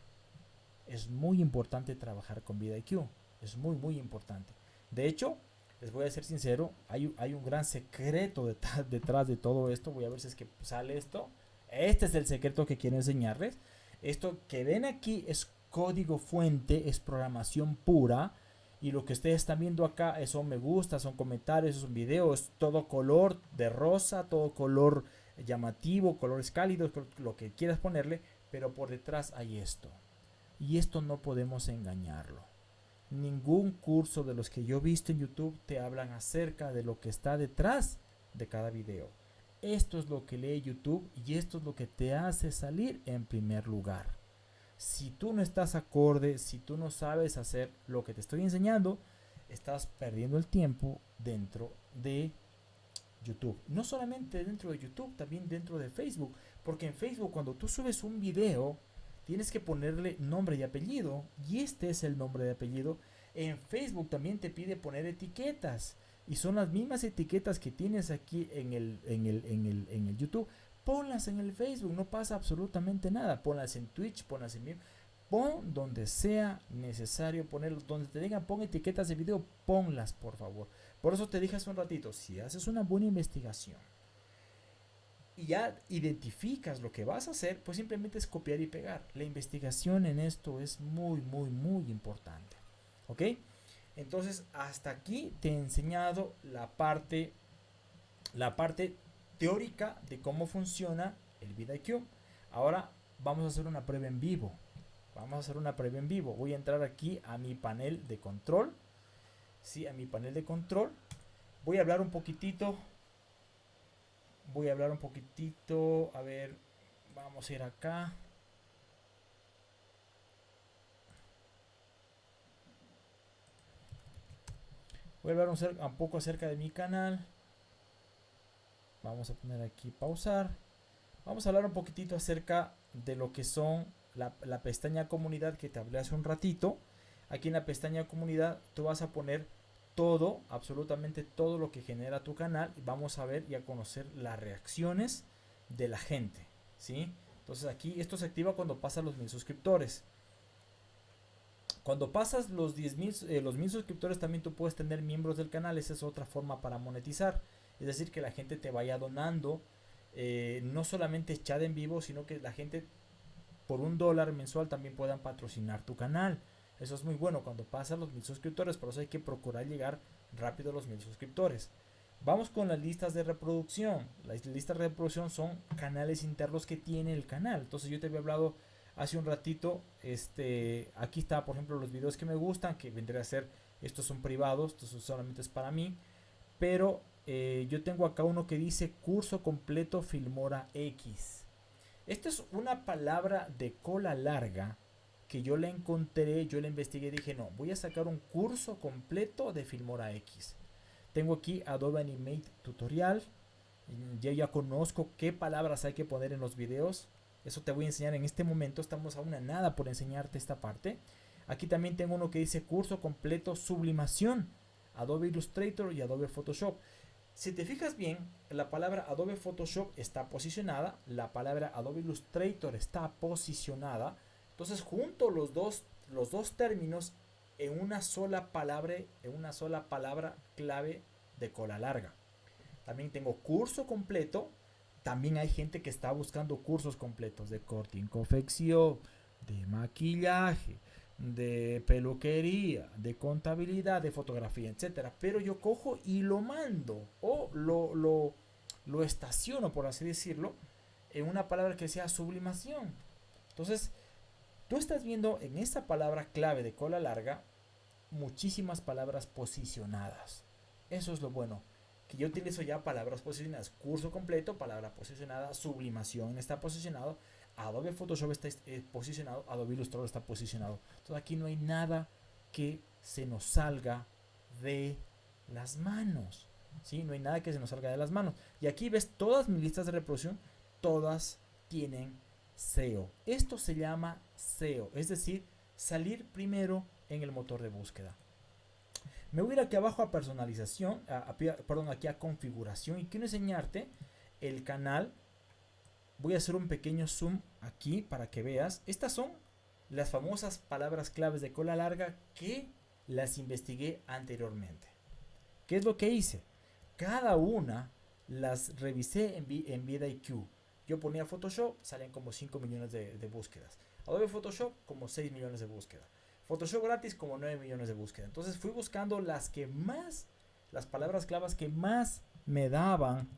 es muy importante trabajar con VidIQ. Es muy, muy importante. De hecho, les voy a ser sincero, hay, hay un gran secreto detrás, detrás de todo esto. Voy a ver si es que sale esto. Este es el secreto que quiero enseñarles. Esto que ven aquí es código fuente, es programación pura. Y lo que ustedes están viendo acá son me gusta, son comentarios, son videos, todo color de rosa, todo color llamativo, colores cálidos, lo que quieras ponerle, pero por detrás hay esto. Y esto no podemos engañarlo. Ningún curso de los que yo he visto en YouTube te hablan acerca de lo que está detrás de cada video. Esto es lo que lee YouTube y esto es lo que te hace salir en primer lugar. Si tú no estás acorde, si tú no sabes hacer lo que te estoy enseñando, estás perdiendo el tiempo dentro de YouTube. No solamente dentro de YouTube, también dentro de Facebook. Porque en Facebook cuando tú subes un video, tienes que ponerle nombre y apellido. Y este es el nombre de apellido. En Facebook también te pide poner etiquetas. Y son las mismas etiquetas que tienes aquí en el, en el, en el, en el YouTube. Ponlas en el Facebook, no pasa absolutamente nada. Ponlas en Twitch, ponlas en Pon donde sea necesario ponerlo. Donde te digan pon etiquetas de video, ponlas por favor. Por eso te dije hace un ratito, si haces una buena investigación y ya identificas lo que vas a hacer, pues simplemente es copiar y pegar. La investigación en esto es muy, muy, muy importante. ¿Ok? Entonces, hasta aquí te he enseñado la parte, la parte teórica de cómo funciona el VidIQ. Ahora vamos a hacer una prueba en vivo. Vamos a hacer una prueba en vivo. Voy a entrar aquí a mi panel de control. Sí, a mi panel de control. Voy a hablar un poquitito. Voy a hablar un poquitito. A ver, vamos a ir acá. Voy a hablar un, poco acerca de mi canal. Vamos a poner aquí pausar. Vamos a hablar un poquitito acerca de lo que son la, la, pestaña comunidad que te hablé hace un ratito. Aquí en la pestaña comunidad tú vas a poner todo, absolutamente todo lo que genera tu canal. Vamos a ver y a conocer las reacciones de la gente. ¿sí? Entonces aquí esto se activa cuando pasan los mil suscriptores. Cuando pasas los 10 mil, eh, los mil suscriptores también tú puedes tener miembros del canal. Esa es otra forma para monetizar. Es decir, que la gente te vaya donando. Eh, no solamente chat en vivo, sino que la gente por un dólar mensual también puedan patrocinar tu canal. Eso es muy bueno cuando pasas los mil suscriptores. Por eso hay que procurar llegar rápido a los mil suscriptores. Vamos con las listas de reproducción. Las listas de reproducción son canales internos que tiene el canal. Entonces yo te había hablado hace un ratito, este, aquí está por ejemplo los videos que me gustan, que vendría a ser, estos son privados, estos solamente es para mí, pero eh, yo tengo acá uno que dice curso completo Filmora X. Esta es una palabra de cola larga que yo la encontré, yo la investigué y dije, no, voy a sacar un curso completo de Filmora X. Tengo aquí Adobe Animate Tutorial. Yo ya conozco qué palabras hay que poner en los videos. Eso te voy a enseñar en este momento. Estamos a una nada por enseñarte esta parte. Aquí también tengo uno que dice curso completo sublimación. Adobe Illustrator y Adobe Photoshop. Si te fijas bien, la palabra Adobe Photoshop está posicionada, la palabra Adobe Illustrator está posicionada. Entonces junto los dos, los dos términos en una sola palabra, en una sola palabra clave de cola larga. También tengo curso completo también hay gente que está buscando cursos completos de corte y confección, de maquillaje, de peluquería, de contabilidad, de fotografía, etcétera. Pero yo cojo y lo mando o lo, lo, lo estaciono, por así decirlo, en una palabra que sea sublimación. Entonces, tú estás viendo en esta palabra clave de cola larga muchísimas palabras posicionadas. Eso es lo bueno que yo utilizo ya palabras posicionadas, curso completo, palabra posicionada, sublimación está posicionado, Adobe Photoshop está eh, posicionado, Adobe Illustrator está posicionado. Entonces aquí no hay nada que se nos salga de las manos. ¿sí? No hay nada que se nos salga de las manos. Y aquí ves todas mis listas de reproducción, todas tienen SEO. Esto se llama SEO, es decir, salir primero en el motor de búsqueda. Me voy a ir aquí abajo a personalización, perdón, aquí a configuración y quiero enseñarte el canal. Voy a hacer un pequeño zoom aquí para que veas. Estas son las famosas palabras claves de cola larga que las investigué anteriormente. ¿Qué es lo que hice? Cada una las revisé en, en VidIQ. Yo ponía Photoshop, salen como 5 millones de búsquedas. Adobe Photoshop, como 6 millones de búsquedas. Photoshop gratis, como 9 millones de búsquedas. Entonces fui buscando las que más, las palabras clavas que más me daban.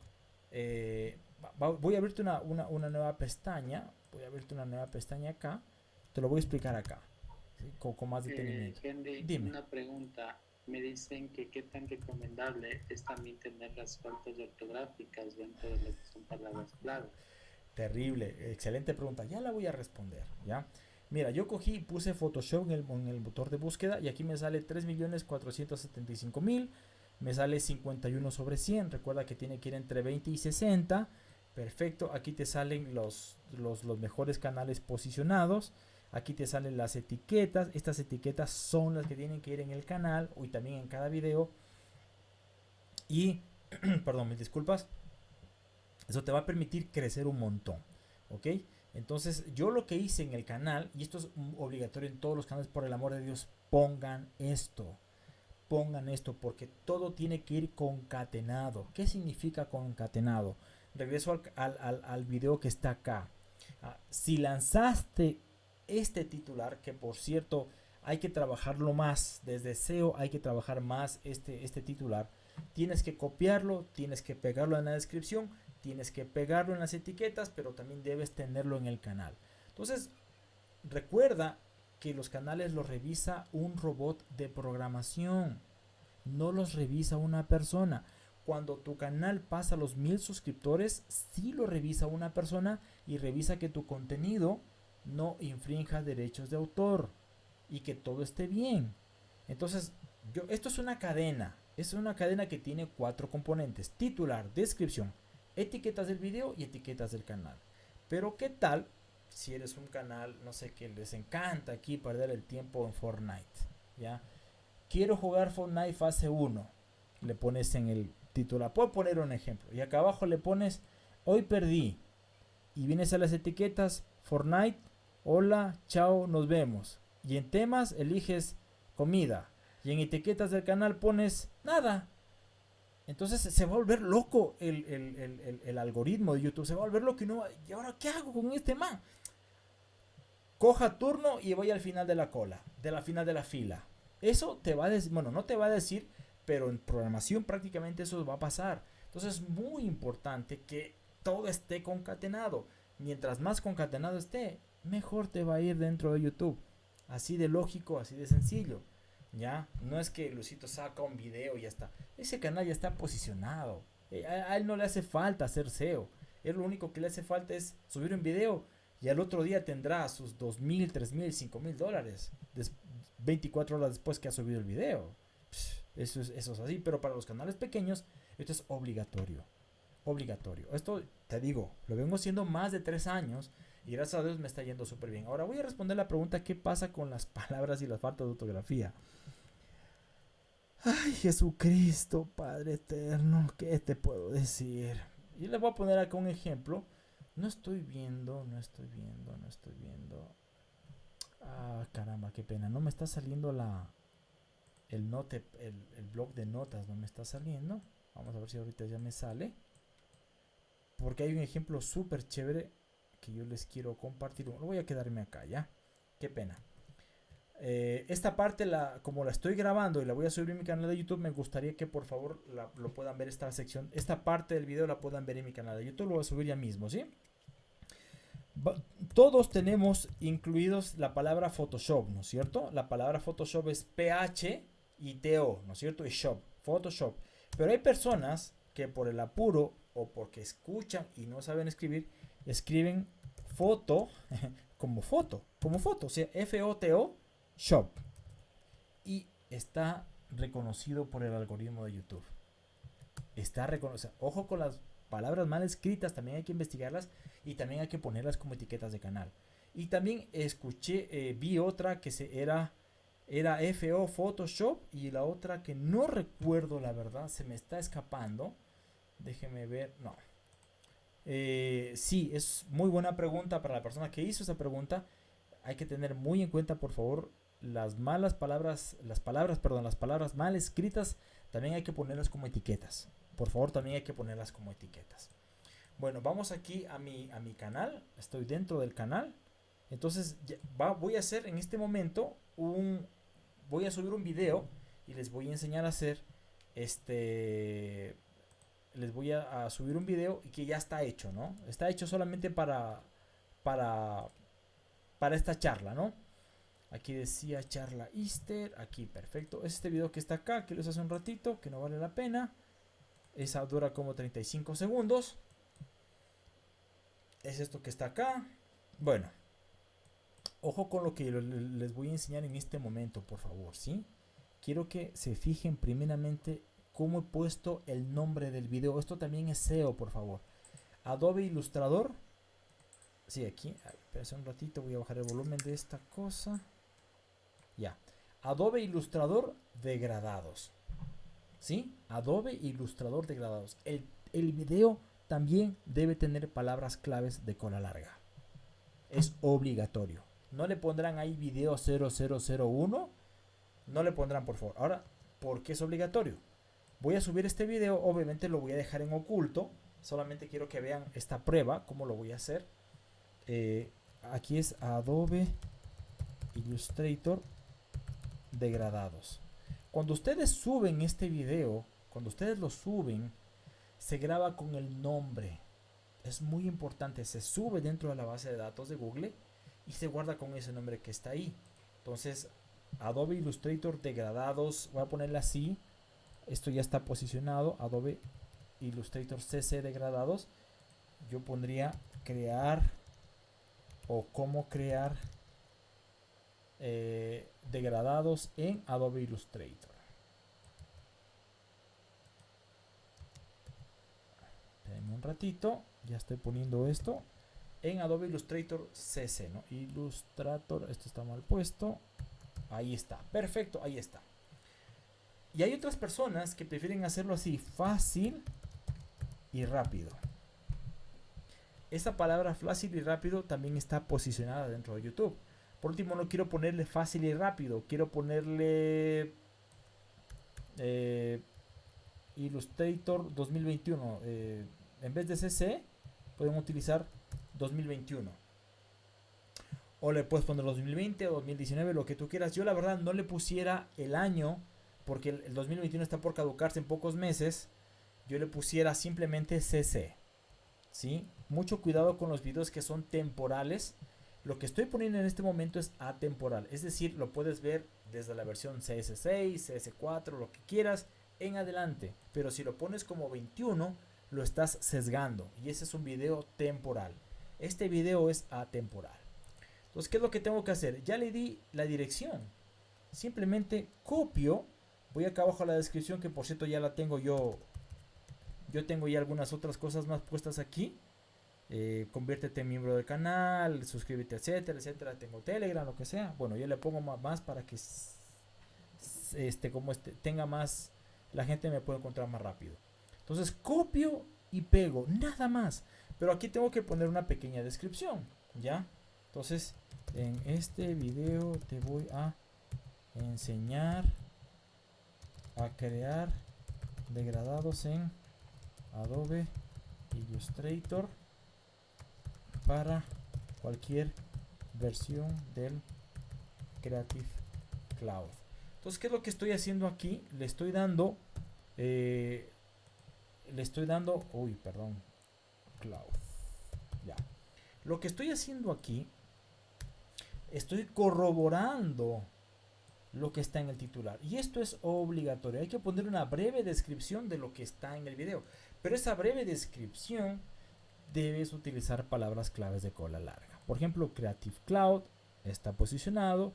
Eh, voy a abrirte una, una, nueva pestaña. Voy a abrirte una nueva pestaña acá. Te lo voy a explicar acá. Con, más eh, detenimiento. Dime. una pregunta. Me dicen que qué tan recomendable es también tener las faltas ortográficas dentro de lo que son palabras clave. Terrible, excelente pregunta. Ya la voy a responder, ¿ya? Mira, yo cogí y puse Photoshop en el, motor de búsqueda y aquí me sale 3.475.000 me sale 51 sobre 100. Recuerda que tiene que ir entre 20 y 60. Perfecto. Aquí te salen los, los, mejores canales posicionados. Aquí te salen las etiquetas. Estas etiquetas son las que tienen que ir en el canal y también en cada video. Y, perdón, mis disculpas. Eso te va a permitir crecer un montón. ¿Ok? Entonces, yo lo que hice en el canal, y esto es obligatorio en todos los canales, por el amor de Dios, pongan esto pongan esto porque todo tiene que ir concatenado. ¿Qué significa concatenado? Regreso al, al, video que está acá. Ah, si lanzaste este titular, que por cierto hay que trabajarlo más, desde SEO hay que trabajar más este, este titular, tienes que copiarlo, tienes que pegarlo en la descripción, tienes que pegarlo en las etiquetas, pero también debes tenerlo en el canal. Entonces, recuerda que los canales los revisa un robot de programación. No los revisa una persona. Cuando tu canal pasa los mil suscriptores, sí lo revisa una persona y revisa que tu contenido no infrinja derechos de autor y que todo esté bien. Entonces, esto es una cadena. Es una cadena que tiene cuatro componentes. Titular, descripción, etiquetas del video y etiquetas del canal. Pero ¿qué tal si eres un canal, no sé, que les encanta aquí perder el tiempo en Fortnite, ¿ya? Quiero jugar Fortnite fase 1. Le pones en el título. Puedo poner un ejemplo. Y acá abajo le pones, hoy perdí. Y vienes a las etiquetas, Fortnite, hola, chao, nos vemos. Y en temas eliges comida. Y en etiquetas del canal pones nada. Entonces se va a volver loco el, el, algoritmo de YouTube. Se va a volver loco y no. ¿Y ahora qué hago con este man? coja turno y voy al final de la cola, de la final de la fila. Eso te va a decir, bueno, no te va a decir, pero en programación prácticamente eso va a pasar. Entonces es muy importante que todo esté concatenado. Mientras más concatenado esté, mejor te va a ir dentro de YouTube. Así de lógico, así de sencillo. ¿Ya? No es que Lucito saca un video y ya está. Ese canal ya está posicionado. Eh, a, él no le hace falta hacer SEO. Él lo único que le hace falta es subir un video y al otro día tendrá sus dos mil, tres mil, cinco mil dólares 24 horas después que ha subido el video. Eso es, eso es así, pero para los canales pequeños esto es obligatorio. Obligatorio. Esto, te digo, lo vengo haciendo más de tres años y gracias a Dios me está yendo súper bien. Ahora voy a responder la pregunta, ¿qué pasa con las palabras y las faltas de ortografía? Ay, Jesucristo, Padre eterno, ¿qué te puedo decir? Y les voy a poner acá un ejemplo no estoy viendo, no estoy viendo, no estoy viendo. Ah, caramba, qué pena. No me está saliendo la el note, el, el blog de notas, no me está saliendo. Vamos a ver si ahorita ya me sale. Porque hay un ejemplo súper chévere que yo les quiero compartir. Lo voy a quedarme acá, ¿ya? Qué pena. Eh, esta parte, la, como la estoy grabando y la voy a subir en mi canal de YouTube, me gustaría que por favor lo puedan ver esta sección. Esta parte del video la puedan ver en mi canal de YouTube. Lo voy a subir ya mismo, ¿sí? Todos tenemos incluidos la palabra Photoshop, ¿no es cierto? La palabra Photoshop es PH y TO, ¿no es cierto? Y shop, Photoshop. Pero hay personas que por el apuro o porque escuchan y no saben escribir, escriben foto como foto, como foto, o sea, F-O-T-O, shop. Y está reconocido por el algoritmo de YouTube. Está reconocido. Ojo con las palabras mal escritas, también hay que investigarlas y también hay que ponerlas como etiquetas de canal. Y también escuché, eh, vi otra que se era, era FO Photoshop y la otra que no recuerdo la verdad, se me está escapando. Déjeme ver, no. Eh, sí, es muy buena pregunta para la persona que hizo esa pregunta. Hay que tener muy en cuenta, por favor, las malas palabras, las palabras, perdón, las palabras mal escritas también hay que ponerlas como etiquetas. Por favor, también hay que ponerlas como etiquetas. Bueno, vamos aquí a mi, a mi canal. Estoy dentro del canal. Entonces voy a hacer en este momento un... Voy a subir un video y les voy a enseñar a hacer este... Les voy a, subir un video que ya está hecho, ¿no? Está hecho solamente para... Para... Para esta charla, ¿no? Aquí decía charla Easter. Aquí, perfecto. Es este video que está acá, que les hace un ratito, que no vale la pena. Esa dura como 35 segundos. Es esto que está acá. Bueno. Ojo con lo que les voy a enseñar en este momento, por favor, ¿sí? Quiero que se fijen primeramente cómo he puesto el nombre del video. Esto también es SEO, por favor. Adobe Illustrator. Sí, aquí. Espera un ratito, voy a bajar el volumen de esta cosa. Ya. Adobe Illustrator degradados. ¿Sí? Adobe Illustrator degradados. El, el video también debe tener palabras claves de cola larga. Es obligatorio. No le pondrán ahí video 0001. No le pondrán, por favor. Ahora, ¿por qué es obligatorio? Voy a subir este video. Obviamente lo voy a dejar en oculto. Solamente quiero que vean esta prueba. Cómo lo voy a hacer. Eh, aquí es Adobe Illustrator degradados. Cuando ustedes suben este video, cuando ustedes lo suben, se graba con el nombre. Es muy importante, se sube dentro de la base de datos de Google y se guarda con ese nombre que está ahí. Entonces, Adobe Illustrator degradados, voy a ponerle así. Esto ya está posicionado, Adobe Illustrator CC degradados. Yo pondría crear o cómo crear eh, degradados en Adobe Illustrator. Espérenme un ratito, ya estoy poniendo esto en Adobe Illustrator CC, ¿no? Illustrator, esto está mal puesto. Ahí está, perfecto, ahí está. Y hay otras personas que prefieren hacerlo así, fácil y rápido. Esta palabra fácil y rápido también está posicionada dentro de YouTube. Por último, no quiero ponerle fácil y rápido. Quiero ponerle eh, Illustrator 2021. Eh, en vez de CC, pueden utilizar 2021. O le puedes poner 2020 o 2019, lo que tú quieras. Yo la verdad no le pusiera el año, porque el, 2021 está por caducarse en pocos meses. Yo le pusiera simplemente CC. ¿Sí? Mucho cuidado con los videos que son temporales lo que estoy poniendo en este momento es atemporal, es decir, lo puedes ver desde la versión CS6, CS4, lo que quieras en adelante. Pero si lo pones como 21, lo estás sesgando y ese es un video temporal. Este video es atemporal. Entonces, ¿qué es lo que tengo que hacer? Ya le di la dirección. Simplemente copio. Voy acá abajo a la descripción que por cierto ya la tengo yo. Yo tengo ya algunas otras cosas más puestas aquí. Eh, conviértete en miembro del canal, suscríbete, etcétera, etcétera. Tengo Telegram, lo que sea. Bueno, yo le pongo más, para que este, como este, tenga más, la gente me puede encontrar más rápido. Entonces copio y pego, nada más. Pero aquí tengo que poner una pequeña descripción, ¿ya? Entonces, en este video te voy a enseñar a crear degradados en Adobe Illustrator para cualquier versión del Creative Cloud. Entonces, ¿qué es lo que estoy haciendo aquí? Le estoy dando, eh, le estoy dando, uy, perdón, Cloud. Ya. Lo que estoy haciendo aquí, estoy corroborando lo que está en el titular. Y esto es obligatorio. Hay que poner una breve descripción de lo que está en el video. Pero esa breve descripción debes utilizar palabras claves de cola larga. Por ejemplo, Creative Cloud está posicionado,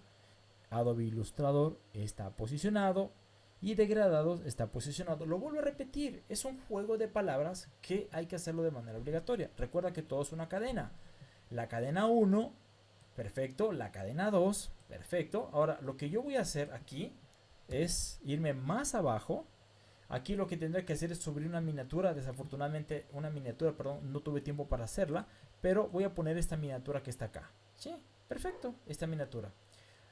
Adobe Illustrator está posicionado y degradados está posicionado. Lo vuelvo a repetir, es un juego de palabras que hay que hacerlo de manera obligatoria. Recuerda que todo es una cadena. La cadena 1, perfecto. La cadena 2, perfecto. Ahora, lo que yo voy a hacer aquí es irme más abajo Aquí lo que tendré que hacer es subir una miniatura. Desafortunadamente, una miniatura, perdón, no tuve tiempo para hacerla. Pero voy a poner esta miniatura que está acá. Sí, perfecto, esta miniatura.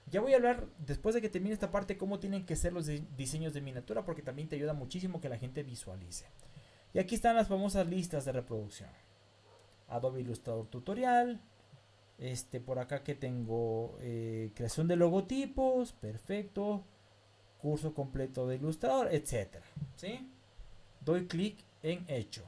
Ya voy a hablar, después de que termine esta parte, cómo tienen que ser los diseños de miniatura, porque también te ayuda muchísimo que la gente visualice. Y aquí están las famosas listas de reproducción. Adobe Illustrator Tutorial. Este, por acá que tengo eh, creación de logotipos, perfecto. Curso completo de Illustrator, etcétera. ¿sí? Doy clic en hecho.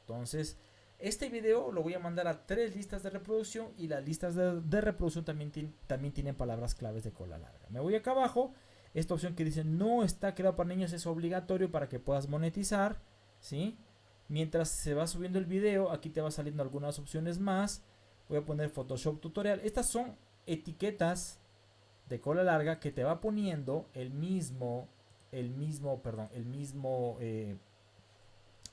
Entonces, este video lo voy a mandar a tres listas de reproducción y las listas de, reproducción también, también tienen palabras claves de cola larga. Me voy acá abajo. Esta opción que dice no está creado para niños es obligatorio para que puedas monetizar. ¿sí? Mientras se va subiendo el video, aquí te va saliendo algunas opciones más. Voy a poner Photoshop tutorial. Estas son etiquetas de cola larga que te va poniendo el mismo, el mismo, perdón, el mismo, eh,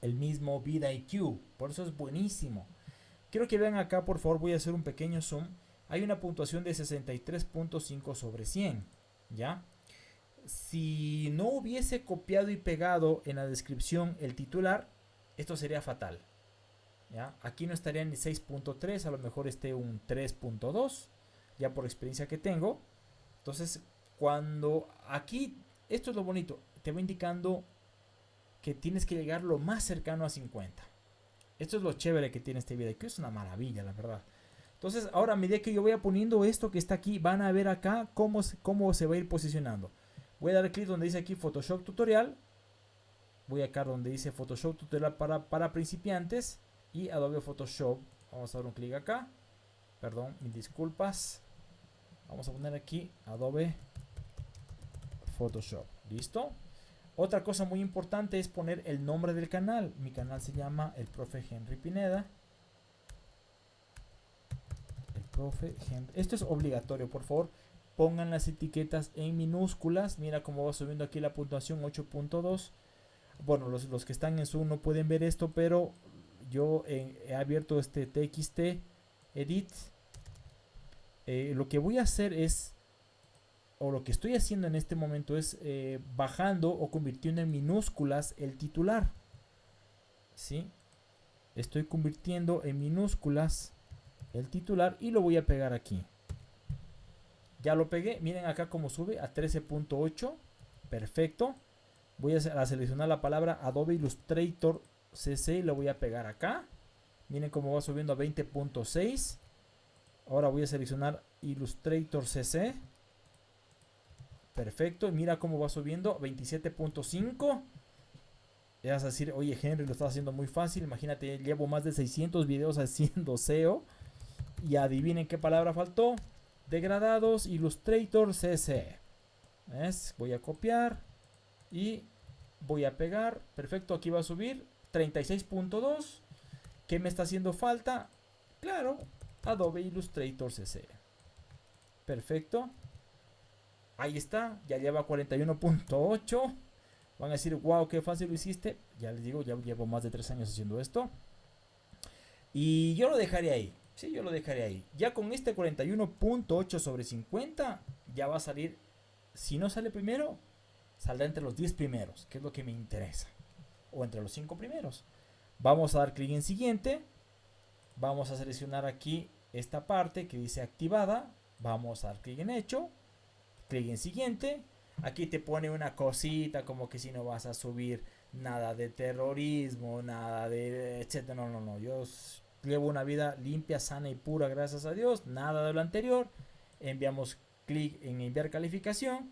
el mismo VidIQ. Por eso es buenísimo. Quiero que vean acá, por favor, voy a hacer un pequeño zoom. Hay una puntuación de 63.5 sobre 100, ¿ya? Si no hubiese copiado y pegado en la descripción el titular, esto sería fatal. ¿Ya? Aquí no estaría ni 6.3, a lo mejor esté un 3.2, ya por experiencia que tengo. Entonces, cuando aquí, esto es lo bonito, te va indicando que tienes que llegar lo más cercano a 50. Esto es lo chévere que tiene este video, que es una maravilla, la verdad. Entonces, ahora a medida que yo voy poniendo esto que está aquí, van a ver acá cómo, cómo se va a ir posicionando. Voy a dar clic donde dice aquí Photoshop Tutorial voy acá donde dice Photoshop tutorial para, para principiantes y Adobe Photoshop. Vamos a dar un clic acá. Perdón, mis disculpas. Vamos a poner aquí Adobe Photoshop. ¿Listo? Otra cosa muy importante es poner el nombre del canal. Mi canal se llama El Profe Henry Pineda. El Profe Henry. Esto es obligatorio, por favor. Pongan las etiquetas en minúsculas. Mira cómo va subiendo aquí la puntuación 8.2 bueno, los, que están en Zoom no pueden ver esto, pero yo he abierto este TXT Edit. Eh, lo que voy a hacer es, o lo que estoy haciendo en este momento es eh, bajando o convirtiendo en minúsculas el titular. ¿Sí? Estoy convirtiendo en minúsculas el titular y lo voy a pegar aquí. Ya lo pegué, miren acá cómo sube a 13.8. Perfecto voy a, seleccionar la palabra Adobe Illustrator CC y lo voy a pegar acá. Miren cómo va subiendo a 20.6. Ahora voy a seleccionar Illustrator CC. Perfecto. Mira cómo va subiendo. 27.5. Ya vas a decir, oye Henry, lo estás haciendo muy fácil. Imagínate, llevo más de 600 videos haciendo SEO. Y adivinen qué palabra faltó. Degradados Illustrator CC. Voy a copiar. Y voy a pegar, perfecto, aquí va a subir 36.2. ¿Qué me está haciendo falta? Claro, Adobe Illustrator CC. Perfecto. Ahí está, ya lleva 41.8. Van a decir, wow, qué fácil lo hiciste. Ya les digo, ya llevo más de 3 años haciendo esto. Y yo lo dejaré ahí. Sí, yo lo dejaré ahí. Ya con este 41.8 sobre 50, ya va a salir. Si no sale primero, saldrá entre los 10 primeros, que es lo que me interesa. O entre los 5 primeros. Vamos a dar clic en siguiente. Vamos a seleccionar aquí esta parte que dice activada. Vamos a dar clic en hecho. Clic en siguiente. Aquí te pone una cosita como que si no vas a subir nada de terrorismo, nada de etcétera. No, no, no. Yo llevo una vida limpia, sana y pura, gracias a Dios. Nada de lo anterior. Enviamos clic en enviar calificación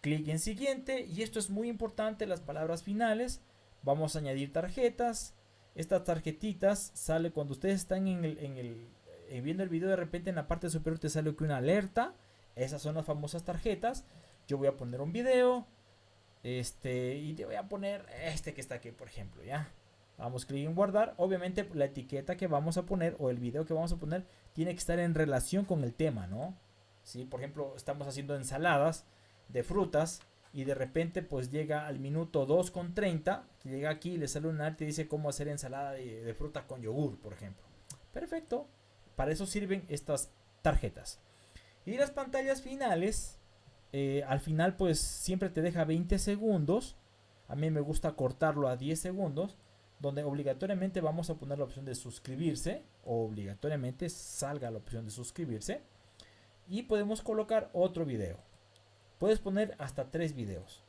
clic en siguiente y esto es muy importante las palabras finales vamos a añadir tarjetas. Estas tarjetitas sale cuando ustedes están en el, en el eh, viendo el video de repente en la parte superior te sale que una alerta. Esas son las famosas tarjetas. Yo voy a poner un video este y te voy a poner este que está aquí por ejemplo ya vamos clic en guardar. Obviamente la etiqueta que vamos a poner o el video que vamos a poner tiene que estar en relación con el tema no si por ejemplo estamos haciendo ensaladas de frutas y de repente pues llega al minuto 2 con 30, llega aquí y le sale un arte y dice cómo hacer ensalada de, fruta con yogur, por ejemplo. Perfecto, para eso sirven estas tarjetas. Y las pantallas finales, eh, al final pues siempre te deja 20 segundos. A mí me gusta cortarlo a 10 segundos, donde obligatoriamente vamos a poner la opción de suscribirse, o obligatoriamente salga la opción de suscribirse. y podemos colocar otro video. Puedes poner hasta tres videos.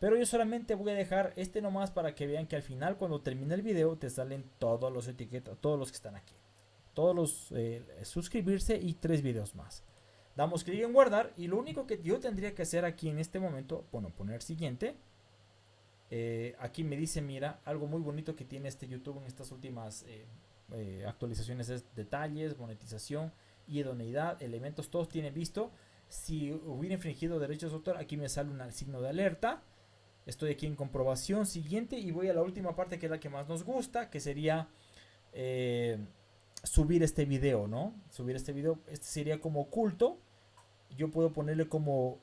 Pero yo solamente voy a dejar este nomás para que vean que al final cuando termine el video te salen todos los etiquetas, todos los que están aquí. Todos los eh, suscribirse y tres videos más. Damos clic en guardar y lo único que yo tendría que hacer aquí en este momento, bueno, poner siguiente. Eh, aquí me dice, mira, algo muy bonito que tiene este YouTube en estas últimas eh, actualizaciones es detalles, monetización, idoneidad, elementos, todos tienen visto. Si hubiera infringido derechos de autor, aquí me sale un signo de alerta Estoy aquí en comprobación siguiente y voy a la última parte que es la que más nos gusta, que sería eh, subir este video, ¿no? Subir este video, este sería como oculto. Yo puedo ponerle como,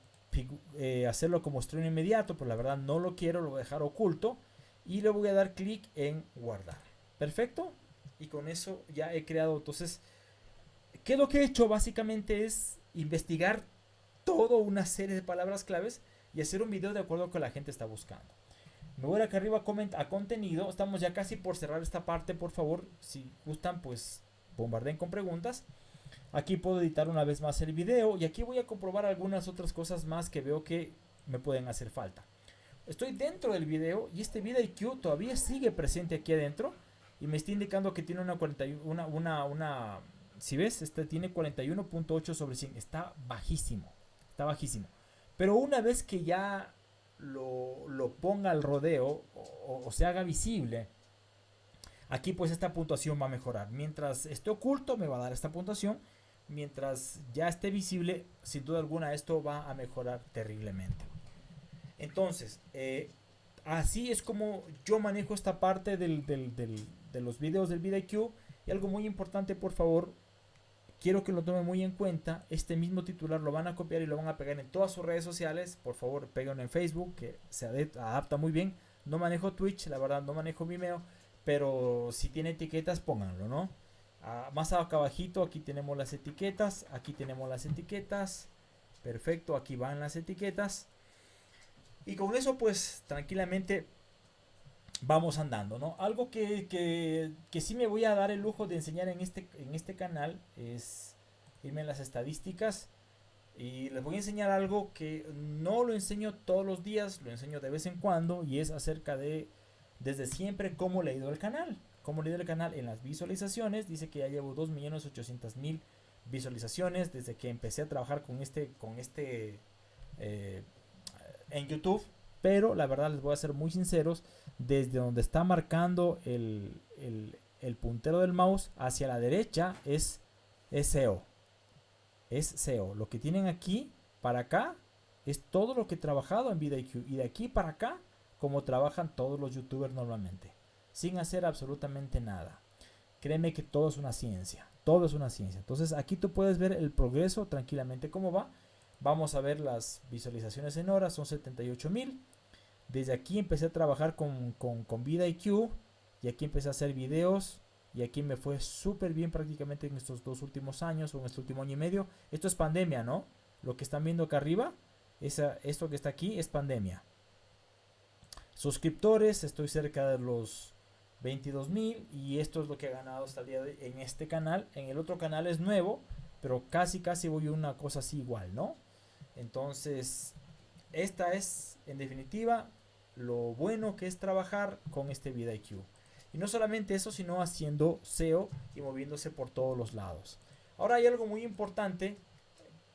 eh, hacerlo como estreno inmediato, pero la verdad no lo quiero, lo voy a dejar oculto. Y le voy a dar clic en guardar. Perfecto. Y con eso ya he creado, entonces, ¿qué lo que he hecho? Básicamente es investigar toda una serie de palabras claves y hacer un video de acuerdo con lo que la gente está buscando. Me voy acá arriba a, a contenido. Estamos ya casi por cerrar esta parte. Por favor, si gustan, pues bombarden con preguntas. Aquí puedo editar una vez más el video. Y aquí voy a comprobar algunas otras cosas más que veo que me pueden hacer falta. Estoy dentro del video y este IQ todavía sigue presente aquí adentro. Y me está indicando que tiene una 41, una, una, una si ves, este tiene 41.8 sobre 100. Está bajísimo. Está bajísimo. Pero una vez que ya lo, ponga al rodeo o, se haga visible, aquí pues esta puntuación va a mejorar. Mientras esté oculto me va a dar esta puntuación. Mientras ya esté visible, sin duda alguna esto va a mejorar terriblemente. Entonces, eh, así es como yo manejo esta parte de los videos del VidIQ. Y algo muy importante, por favor, quiero que lo tome muy en cuenta. Este mismo titular lo van a copiar y lo van a pegar en todas sus redes sociales. Por favor, péguenlo en Facebook, que se adapta muy bien. No manejo Twitch, la verdad, no manejo Vimeo. Pero si tiene etiquetas, pónganlo, ¿no? Ah, más acá abajito, aquí tenemos las etiquetas. Aquí tenemos las etiquetas. Perfecto, aquí van las etiquetas. Y con eso, pues, tranquilamente vamos andando, ¿no? Algo que, que, que, sí me voy a dar el lujo de enseñar en este, en este canal es irme en las estadísticas y les voy a enseñar algo que no lo enseño todos los días, lo enseño de vez en cuando y es acerca de desde siempre cómo le ido el canal. Cómo le el canal en las visualizaciones, dice que ya llevo 2.800.000 visualizaciones desde que empecé a trabajar con este, con este eh, en YouTube pero la verdad les voy a ser muy sinceros, desde donde está marcando el, puntero del mouse hacia la derecha es, SEO. Es SEO. Lo que tienen aquí para acá es todo lo que he trabajado en VidIQ. Y de aquí para acá, como trabajan todos los youtubers normalmente. Sin hacer absolutamente nada. Créeme que todo es una ciencia. Todo es una ciencia. Entonces aquí tú puedes ver el progreso tranquilamente cómo va. Vamos a ver las visualizaciones en horas. Son 78 mil. Desde aquí empecé a trabajar con, con, con y aquí empecé a hacer videos y aquí me fue súper bien prácticamente en estos dos últimos años o en este último año y medio. Esto es pandemia, ¿no? Lo que están viendo acá arriba, esa, esto que está aquí es pandemia. Suscriptores, estoy cerca de los 22 mil y esto es lo que he ganado hasta el día de en este canal. En el otro canal es nuevo, pero casi casi voy a una cosa así igual, ¿no? Entonces, esta es en definitiva lo bueno que es trabajar con este VidIQ. Y no solamente eso, sino haciendo SEO y moviéndose por todos los lados. Ahora hay algo muy importante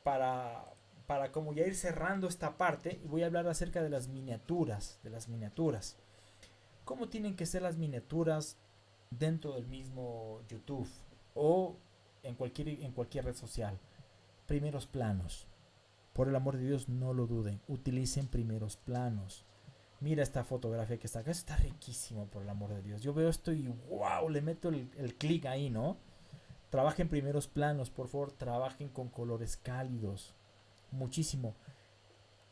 para, para como ya ir cerrando esta parte y voy a hablar acerca de las miniaturas, de las miniaturas. ¿Cómo tienen que ser las miniaturas dentro del mismo YouTube o en cualquier, en cualquier red social? Primeros planos. Por el amor de Dios, no lo duden. Utilicen primeros planos. Mira esta fotografía que está acá. Está riquísimo, por el amor de Dios. Yo veo esto y wow, le meto el, clic ahí, ¿no? Trabajen primeros planos, por favor. Trabajen con colores cálidos. Muchísimo.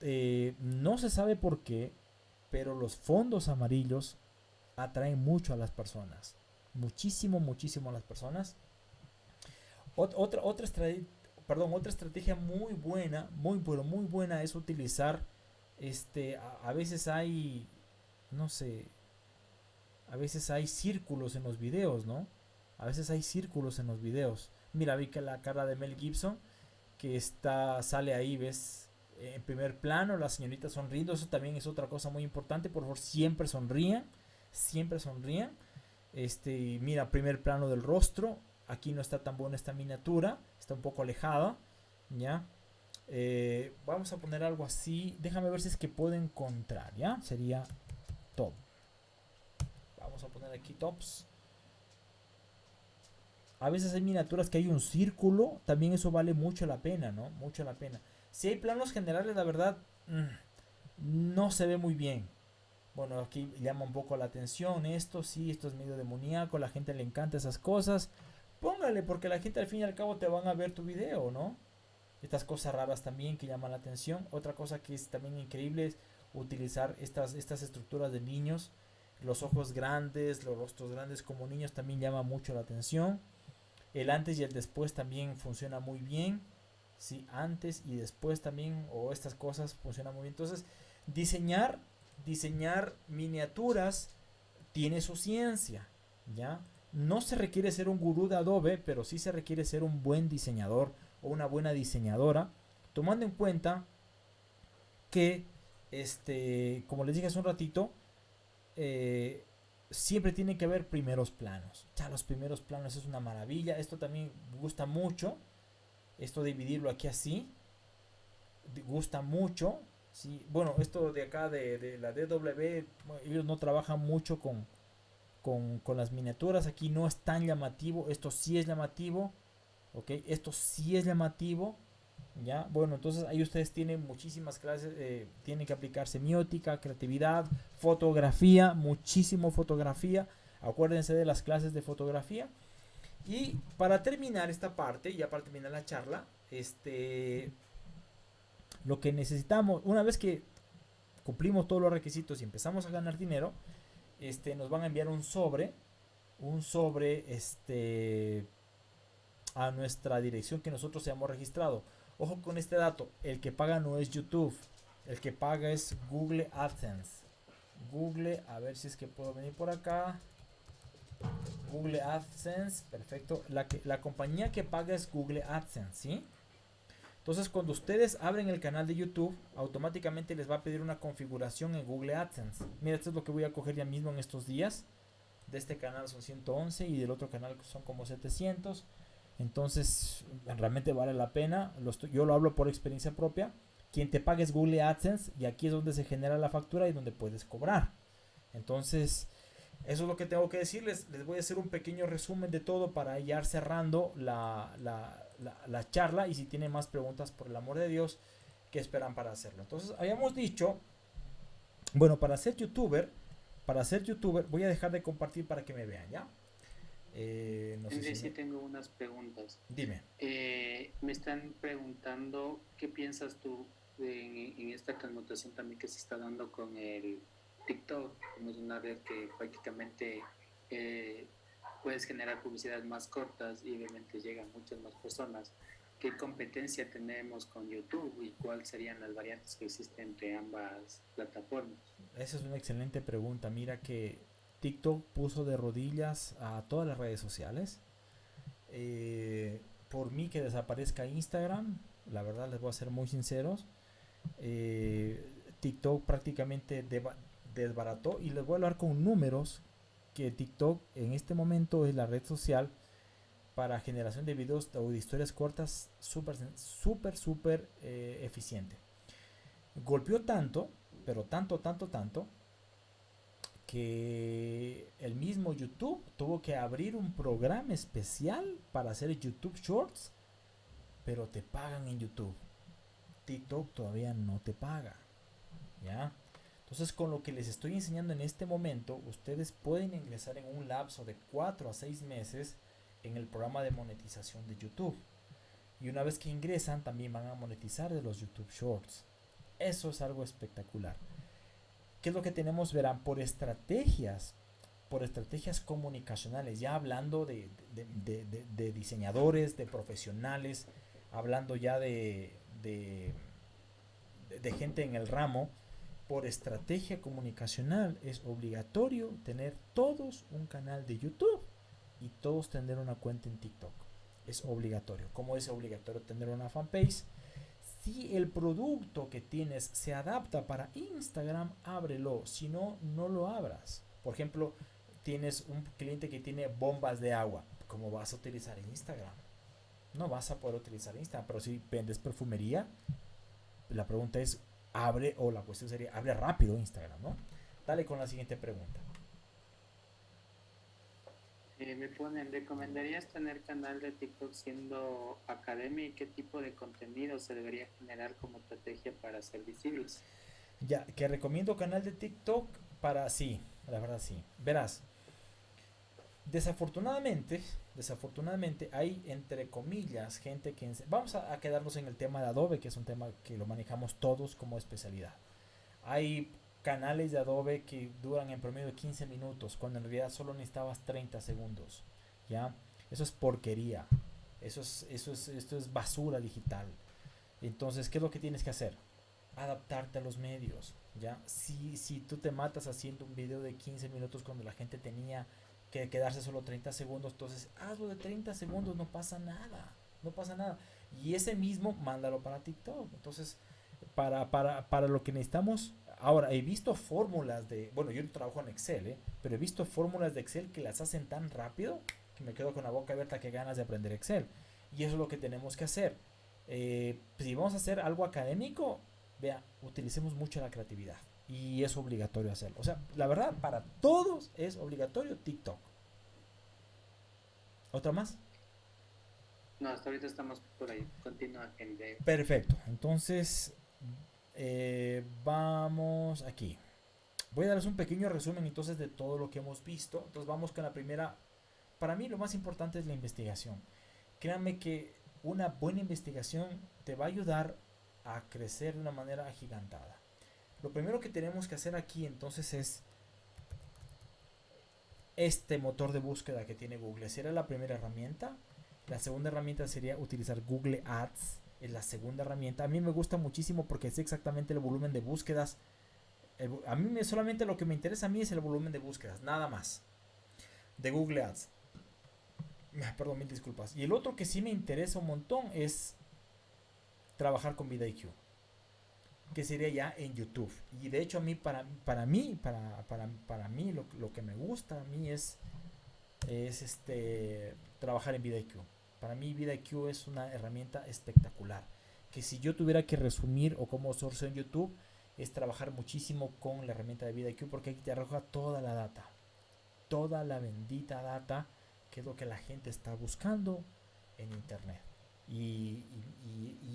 Eh, no se sabe por qué, pero los fondos amarillos atraen mucho a las personas. Muchísimo, muchísimo a las personas. otra, otra, perdón, otra estrategia muy buena, muy, pero muy buena es utilizar este, a, veces hay, no sé, a veces hay círculos en los videos, ¿no? A veces hay círculos en los videos. Mira, vi que la cara de Mel Gibson que está, sale ahí, ves, en primer plano, la señorita sonriendo, eso también es otra cosa muy importante, por favor, siempre sonrían, siempre sonrían. Este, mira, primer plano del rostro, aquí no está tan buena esta miniatura, está un poco alejada, ¿ya? Eh, vamos a poner algo así, déjame ver si es que puedo encontrar, ¿ya? Sería top. Vamos a poner aquí tops. A veces hay miniaturas que hay un círculo, también eso vale mucho la pena, ¿no? Mucho la pena. Si hay planos generales, la verdad, mm, no se ve muy bien. Bueno, aquí llama un poco la atención esto, sí, esto es medio demoníaco, la gente le encanta esas cosas. Póngale, porque la gente al fin y al cabo te van a ver tu video, ¿no? Estas cosas raras también que llaman la atención. Otra cosa que es también increíble es utilizar estas, estas estructuras de niños. Los ojos grandes, los rostros grandes como niños también llama mucho la atención. El antes y el después también funciona muy bien. Sí, antes y después también, o estas cosas funcionan muy bien. Entonces, diseñar, diseñar miniaturas tiene su ciencia, ¿ya? No se requiere ser un gurú de Adobe, pero sí se requiere ser un buen diseñador o una buena diseñadora, tomando en cuenta que, este, como les dije hace un ratito, eh, siempre tiene que haber primeros planos. Ya los primeros planos es una maravilla. Esto también gusta mucho. Esto de dividirlo aquí así. Gusta mucho. ¿sí? Bueno, esto de acá de, la DW, ellos no trabajan mucho con, con, con, las miniaturas. Aquí no es tan llamativo. Esto sí es llamativo. Ok, esto sí es llamativo. ¿Ya? Bueno, entonces ahí ustedes tienen muchísimas clases, eh, tienen que aplicar semiótica, creatividad, fotografía, muchísimo fotografía. Acuérdense de las clases de fotografía. Y para terminar esta parte, ya para terminar la charla, este, lo que necesitamos, una vez que cumplimos todos los requisitos y empezamos a ganar dinero, este, nos van a enviar un sobre, un sobre, este, a nuestra dirección que nosotros hayamos registrado. Ojo con este dato, el que paga no es YouTube, el que paga es Google AdSense. Google, a ver si es que puedo venir por acá. Google AdSense, perfecto. La, que, la compañía que paga es Google AdSense, ¿sí? Entonces cuando ustedes abren el canal de YouTube, automáticamente les va a pedir una configuración en Google AdSense. Mira, esto es lo que voy a coger ya mismo en estos días. De este canal son 111 y del otro canal son como 700. Entonces, realmente vale la pena. yo lo hablo por experiencia propia. Quien te paga es Google AdSense y aquí es donde se genera la factura y donde puedes cobrar. Entonces, eso es lo que tengo que decirles. Les voy a hacer un pequeño resumen de todo para ir cerrando la, la charla. Y si tienen más preguntas, por el amor de Dios, ¿qué esperan para hacerlo? Entonces, habíamos dicho, bueno, para ser youtuber, para ser youtuber, voy a dejar de compartir para que me vean, ¿ya? Eh, no sé si tengo unas preguntas. Dime. Eh, me están preguntando qué piensas tú en, esta connotación también que se está dando con el TikTok, como es una red que prácticamente eh, puedes generar publicidades más cortas y obviamente llegan muchas más personas. ¿Qué competencia tenemos con YouTube y cuáles serían las variantes que existen entre ambas plataformas? Esa es una excelente pregunta. Mira que TikTok puso de rodillas a todas las redes sociales. Eh, por mí que desaparezca Instagram, la verdad les voy a ser muy sinceros. Eh, TikTok prácticamente desbarató y les voy a hablar con números que TikTok en este momento es la red social para generación de videos o de historias cortas súper, súper, súper eh, eficiente. Golpeó tanto, pero tanto, tanto, tanto, que el mismo YouTube tuvo que abrir un programa especial para hacer YouTube Shorts, pero te pagan en YouTube. TikTok todavía no te paga. ¿Ya? Entonces, con lo que les estoy enseñando en este momento, ustedes pueden ingresar en un lapso de 4 a 6 meses en el programa de monetización de YouTube. Y una vez que ingresan, también van a monetizar de los YouTube Shorts. Eso es algo espectacular. ¿Qué es lo que tenemos? Verán, por estrategias, por estrategias comunicacionales, ya hablando de, diseñadores, de profesionales, hablando ya de, de, gente en el ramo, por estrategia comunicacional es obligatorio tener todos un canal de YouTube y todos tener una cuenta en TikTok. es obligatorio. ¿Cómo es obligatorio tener una fanpage? Si el producto que tienes se adapta para Instagram, ábrelo. Si no, no lo abras. Por ejemplo, tienes un cliente que tiene bombas de agua. ¿Cómo vas a utilizar Instagram? No vas a poder utilizar Instagram. Pero si vendes perfumería, la pregunta es, abre, o la cuestión sería, abre rápido Instagram, ¿no? Dale con la siguiente pregunta. Eh, me ponen, ¿recomendarías tener canal de TikTok siendo academia y qué tipo de contenido se debería generar como estrategia para ser visibles? Ya, que recomiendo canal de TikTok para sí, la verdad sí. Verás, desafortunadamente, desafortunadamente hay entre comillas gente que... Vamos a, a quedarnos en el tema de Adobe, que es un tema que lo manejamos todos como especialidad. Hay canales de Adobe que duran en promedio 15 minutos, cuando en realidad solo necesitabas 30 segundos. ¿Ya? Eso es porquería. Eso es, eso es, esto es basura digital. Entonces, ¿qué es lo que tienes que hacer? Adaptarte a los medios. ¿ya? Si, si tú te matas haciendo un video de 15 minutos cuando la gente tenía que quedarse solo 30 segundos, entonces hazlo de 30 segundos, no pasa nada. No pasa nada. Y ese mismo, mándalo para TikTok. Entonces, para, para, para lo que necesitamos Ahora, he visto fórmulas de, bueno, yo trabajo en Excel, ¿eh? pero he visto fórmulas de Excel que las hacen tan rápido que me quedo con la boca abierta que ganas de aprender Excel. Y eso es lo que tenemos que hacer. Eh, si vamos a hacer algo académico, vea, utilicemos mucho la creatividad. Y es obligatorio hacerlo. O sea, la verdad, para todos es obligatorio TikTok. ¿Otra más? No, hasta ahorita estamos por ahí. Continúa, Perfecto. Entonces, eh, vamos aquí. Voy a darles un pequeño resumen entonces de todo lo que hemos visto. Entonces vamos con la primera. Para mí lo más importante es la investigación. Créanme que una buena investigación te va a ayudar a crecer de una manera agigantada. Lo primero que tenemos que hacer aquí entonces es este motor de búsqueda que tiene Google. Será la primera herramienta. La segunda herramienta sería utilizar Google Ads es la segunda herramienta. A mí me gusta muchísimo porque es exactamente el volumen de búsquedas. a mí me, solamente lo que me interesa a mí es el volumen de búsquedas, nada más. De Google Ads. Perdón, mil disculpas. Y el otro que sí me interesa un montón es trabajar con VidIQ. Que sería ya en YouTube. Y de hecho a mí, para, para mí, para, para, para mí, lo, lo, que me gusta a mí es, es este, trabajar en VidIQ. Para mí VidaIQ es una herramienta espectacular. Que si yo tuviera que resumir o como source en YouTube, es trabajar muchísimo con la herramienta de VidaIQ porque aquí te arroja toda la data. Toda la bendita data que es lo que la gente está buscando en Internet. Y,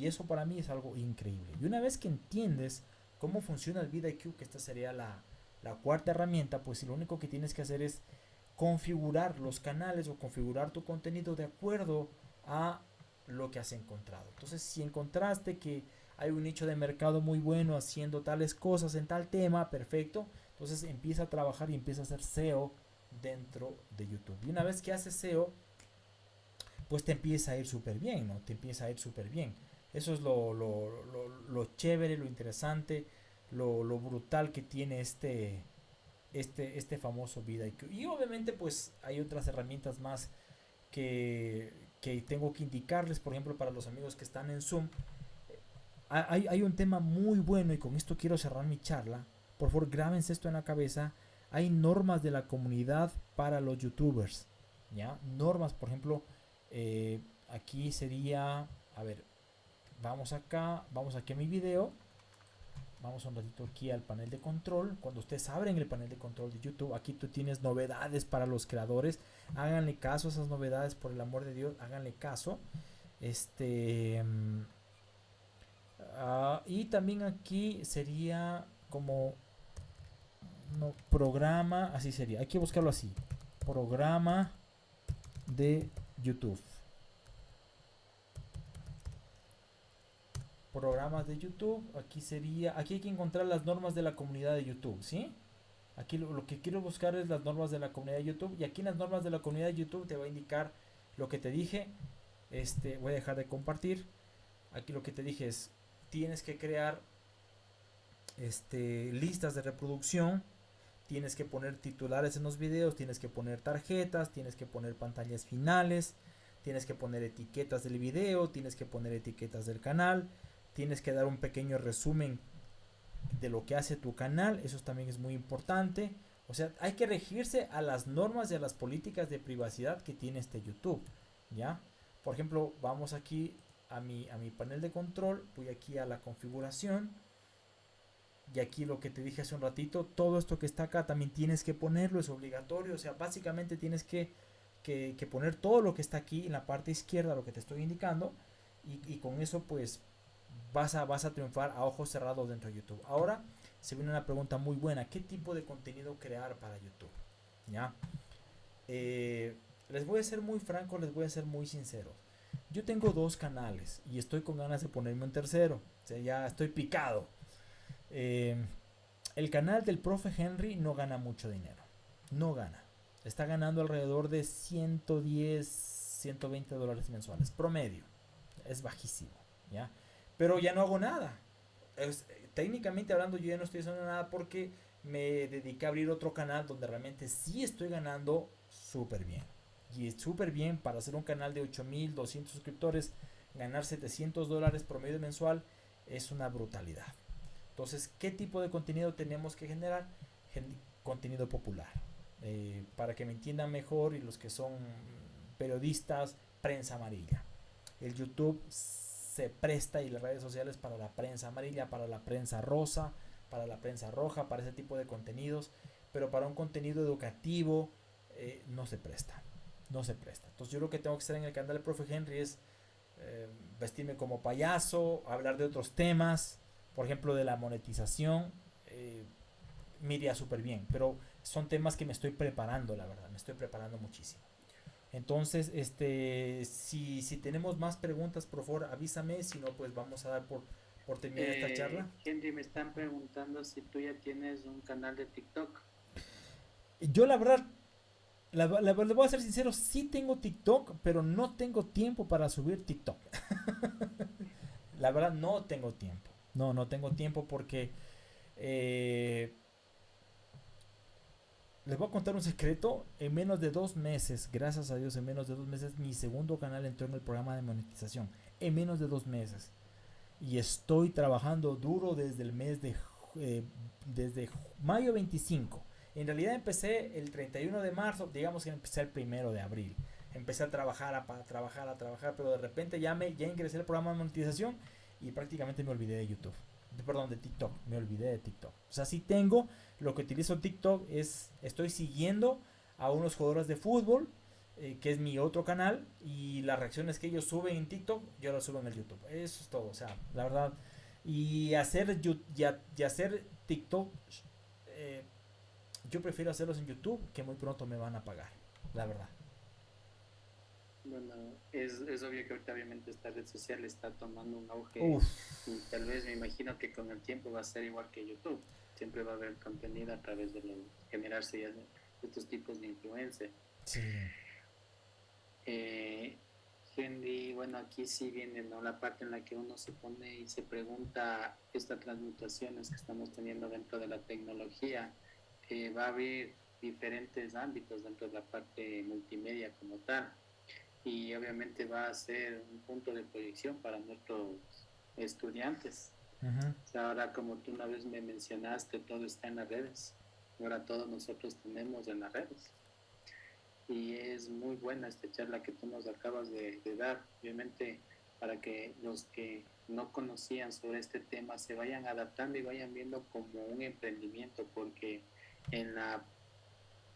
eso para mí es algo increíble. Y una vez que entiendes cómo funciona el VidaIQ, que esta sería la, la cuarta herramienta, pues lo único que tienes que hacer es configurar los canales o configurar tu contenido de acuerdo a lo que has encontrado. Entonces, si encontraste que hay un nicho de mercado muy bueno haciendo tales cosas en tal tema, perfecto. Entonces empieza a trabajar y empieza a hacer SEO dentro de YouTube. Y una vez que haces SEO, pues te empieza a ir súper bien, ¿no? Te empieza a ir súper bien. Eso es lo, lo, lo, chévere, lo interesante, lo, brutal que tiene este, este, este famoso VidaIQ. Y obviamente pues hay otras herramientas más que, que tengo que indicarles, por ejemplo, para los amigos que están en Zoom. Hay, hay, un tema muy bueno y con esto quiero cerrar mi charla. Por favor, grábense esto en la cabeza. Hay normas de la comunidad para los youtubers. ¿ya? Normas, por ejemplo, eh, aquí sería, a ver, vamos acá, vamos aquí a mi video. Vamos un ratito aquí al panel de control. Cuando ustedes abren el panel de control de YouTube, aquí tú tienes novedades para los creadores. Háganle caso a esas novedades, por el amor de Dios, háganle caso. Este. Mm, ah, y también aquí sería como programa, así sería. Hay que buscarlo así. Programa de YouTube. Programas de YouTube. Aquí sería, aquí hay que encontrar las normas de la comunidad de YouTube, ¿sí? Aquí lo, que quiero buscar es las normas de la comunidad de YouTube. Y aquí en las normas de la comunidad de YouTube te va a indicar lo que te dije. Este, voy a dejar de compartir. Aquí lo que te dije es, tienes que crear este, listas de reproducción. Tienes que poner titulares en los videos, tienes que poner tarjetas, tienes que poner pantallas finales, tienes que poner etiquetas del video, tienes que poner etiquetas del canal, tienes que dar un pequeño resumen de lo que hace tu canal, eso también es muy importante. O sea, hay que regirse a las normas y a las políticas de privacidad que tiene este YouTube, ¿ya? Por ejemplo, vamos aquí a mi, a mi panel de control, voy aquí a la configuración, y aquí lo que te dije hace un ratito, todo esto que está acá también tienes que ponerlo, es obligatorio, o sea, básicamente tienes que, que, poner todo lo que está aquí en la parte izquierda, lo que te estoy indicando, y, y con eso pues vas a, vas a triunfar a ojos cerrados dentro de YouTube. Ahora se viene una pregunta muy buena. ¿Qué tipo de contenido crear para YouTube? ¿Ya? Eh, les voy a ser muy franco, les voy a ser muy sincero. Yo tengo dos canales y estoy con ganas de ponerme un tercero. Ya estoy picado. Eh, el canal del profe Henry no gana mucho dinero. No gana. Está ganando alrededor de 110, 120 dólares mensuales. Promedio. Es bajísimo. ¿ya? Pero ya no hago nada. técnicamente hablando, yo ya no estoy haciendo nada porque me dediqué a abrir otro canal donde realmente sí estoy ganando súper bien. Y es súper bien para hacer un canal de 8200 suscriptores, ganar 700 dólares promedio mensual es una brutalidad. Entonces, ¿qué tipo de contenido tenemos que generar? contenido popular. Eh, para que me entiendan mejor y los que son periodistas, prensa amarilla. El YouTube se presta y las redes sociales para la prensa amarilla, para la prensa rosa, para la prensa roja, para ese tipo de contenidos, pero para un contenido educativo eh, no se presta, no se presta. Entonces yo lo que tengo que hacer en el canal del profe Henry es eh, vestirme como payaso, hablar de otros temas, por ejemplo de la monetización, eh, me iría súper bien, pero son temas que me estoy preparando, la verdad, me estoy preparando muchísimo. Entonces, este, si, si tenemos más preguntas, por favor, avísame, si no, pues vamos a dar por, por terminar esta eh, charla. Henry, me están preguntando si tú ya tienes un canal de TikTok. Yo la verdad, la, le voy a ser sincero, sí tengo TikTok, pero no tengo tiempo para subir TikTok. la verdad, no tengo tiempo. No, no tengo tiempo porque... Eh, les voy a contar un secreto. En menos de dos meses, gracias a Dios, en menos de dos meses, mi segundo canal entró en el programa de monetización. En menos de dos meses. Y estoy trabajando duro desde el mes de... Eh, desde mayo 25. En realidad empecé el 31 de marzo, digamos que empecé el primero de abril. Empecé a trabajar, a, trabajar, a trabajar, pero de repente ya, me, ya ingresé al programa de monetización y prácticamente me olvidé de YouTube. Perdón, de TikTok. Me olvidé de TikTok. O sea, sí tengo, lo que utilizo TikTok es, estoy siguiendo a unos jugadores de fútbol, eh, que es mi otro canal, y las reacciones que ellos suben en TikTok, yo las subo en el YouTube. Eso es todo, o sea, la verdad. Y hacer, y, hacer TikTok, eh, yo prefiero hacerlos en YouTube, que muy pronto me van a pagar, la verdad. Bueno, es, es obvio que ahorita obviamente esta red social está tomando un auge y tal vez me imagino que con el tiempo va a ser igual que YouTube siempre va a haber contenido a través de generarse ya estos tipos de influencia. Sí. Eh, Henry, bueno, aquí sí viene ¿no? la parte en la que uno se pone y se pregunta estas transmutaciones que estamos teniendo dentro de la tecnología. Eh, va a haber diferentes ámbitos dentro de la parte multimedia como tal y obviamente va a ser un punto de proyección para nuestros estudiantes ahora, como tú una vez me mencionaste, todo está en las redes. Ahora todos nosotros tenemos en las redes. Y es muy buena esta charla que tú nos acabas de, dar. Obviamente, para que los que no conocían sobre este tema se vayan adaptando y vayan viendo como un emprendimiento, porque en la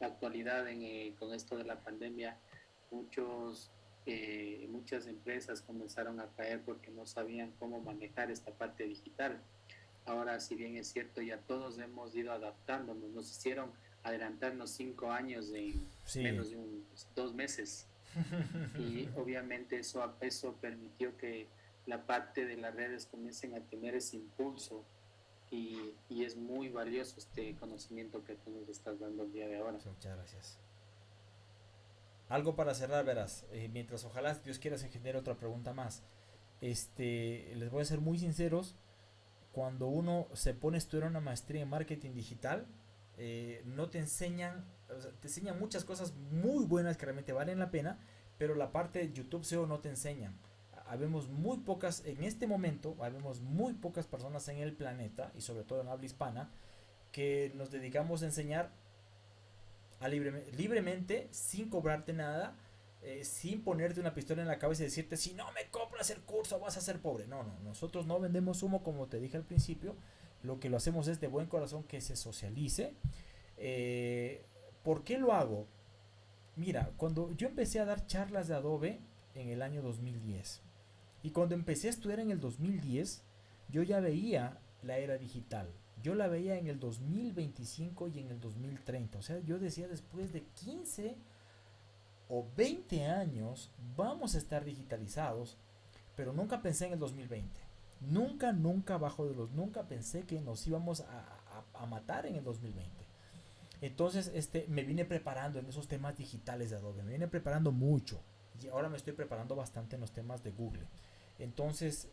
actualidad, en, eh, con esto de la pandemia, muchos eh, muchas empresas comenzaron a caer porque no sabían cómo manejar esta parte digital. Ahora, si bien es cierto, ya todos hemos ido adaptándonos, nos hicieron adelantarnos cinco años en menos de dos meses. y obviamente eso, eso permitió que la parte de las redes comiencen a tener ese impulso y, y, es muy valioso este conocimiento que tú nos estás dando el día de ahora. Muchas gracias. Algo para cerrar, verás. Eh, mientras ojalá Dios quiera se genere otra pregunta más. Este, les voy a ser muy sinceros. Cuando uno se pone a estudiar una maestría en marketing digital, eh, no te enseñan, te enseñan muchas cosas muy buenas que realmente valen la pena, pero la parte de YouTube SEO no te enseñan. Habemos muy pocas, en este momento, habemos muy pocas personas en el planeta, y sobre todo en habla hispana, que nos dedicamos a enseñar libremente, sin cobrarte nada, eh, sin ponerte una pistola en la cabeza y decirte, si no me compras el curso vas a ser pobre. No, no, nosotros no vendemos humo como te dije al principio, lo que lo hacemos es de buen corazón que se socialice. Eh, ¿Por qué lo hago? Mira, cuando yo empecé a dar charlas de Adobe en el año 2010, y cuando empecé a estudiar en el 2010, yo ya veía la era digital. Yo la veía en el 2025 y en el 2030. O sea, yo decía después de 15 o 20 años vamos a estar digitalizados, pero nunca pensé en el 2020. Nunca, nunca bajo de los, nunca pensé que nos íbamos a, a matar en el 2020. Entonces, este, me vine preparando en esos temas digitales de Adobe, me vine preparando mucho. Y ahora me estoy preparando bastante en los temas de Google. Entonces,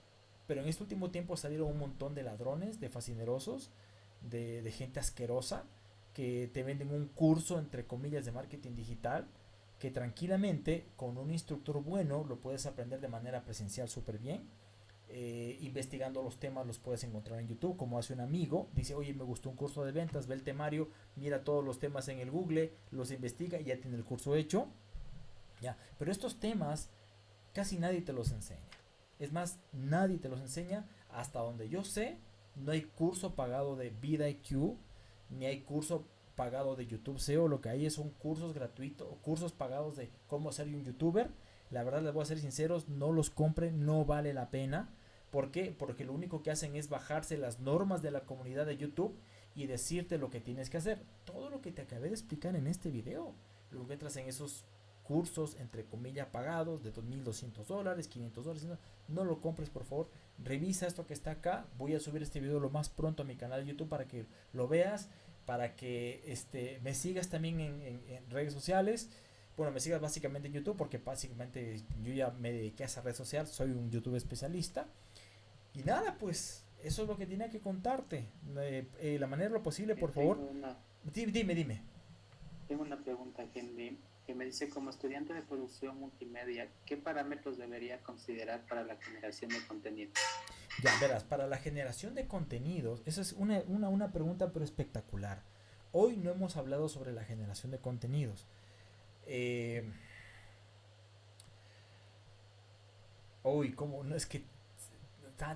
pero en este último tiempo salieron un montón de ladrones, de fascinerosos, de, gente asquerosa, que te venden un curso, entre comillas, de marketing digital, que tranquilamente, con un instructor bueno, lo puedes aprender de manera presencial súper bien eh, investigando los temas los puedes encontrar en YouTube, como hace un amigo, dice, oye, me gustó un curso de ventas, ve el temario, mira todos los temas en el Google, los investiga y ya tiene el curso hecho. Ya, pero estos temas casi nadie te los enseña. Es más, nadie te los enseña hasta donde yo sé, no hay curso pagado de VidaIQ, ni hay curso pagado de YouTube SEO, lo que hay son cursos gratuitos, cursos pagados de cómo ser un youtuber. La verdad les voy a ser sinceros, no los compren, no vale la pena ¿Por qué? Porque lo único que hacen es bajarse las normas de la comunidad de YouTube y decirte lo que tienes que hacer. Todo lo que te acabé de explicar en este video lo encuentras en esos cursos entre comillas pagados de 2.200 dólares, 500 dólares. No, lo compres por favor. Revisa esto que está acá. Voy a subir este video lo más pronto a mi canal de YouTube para que lo veas, para que este, me sigas también en, en redes sociales bueno, me sigas básicamente en YouTube porque básicamente yo ya me dediqué a esa red social, soy un YouTube especialista. Y nada, pues eso es lo que tenía que contarte. Eh, eh, la manera lo posible, por favor. dime, dime, Tengo una pregunta, Henry, que me dice, como estudiante de producción multimedia, ¿qué parámetros debería considerar para la generación de contenido? Ya, verás, para la generación de contenidos, esa es una, una, una pregunta pero espectacular. Hoy no hemos hablado sobre la generación de contenidos. Eh, uy, ¿cómo? No es que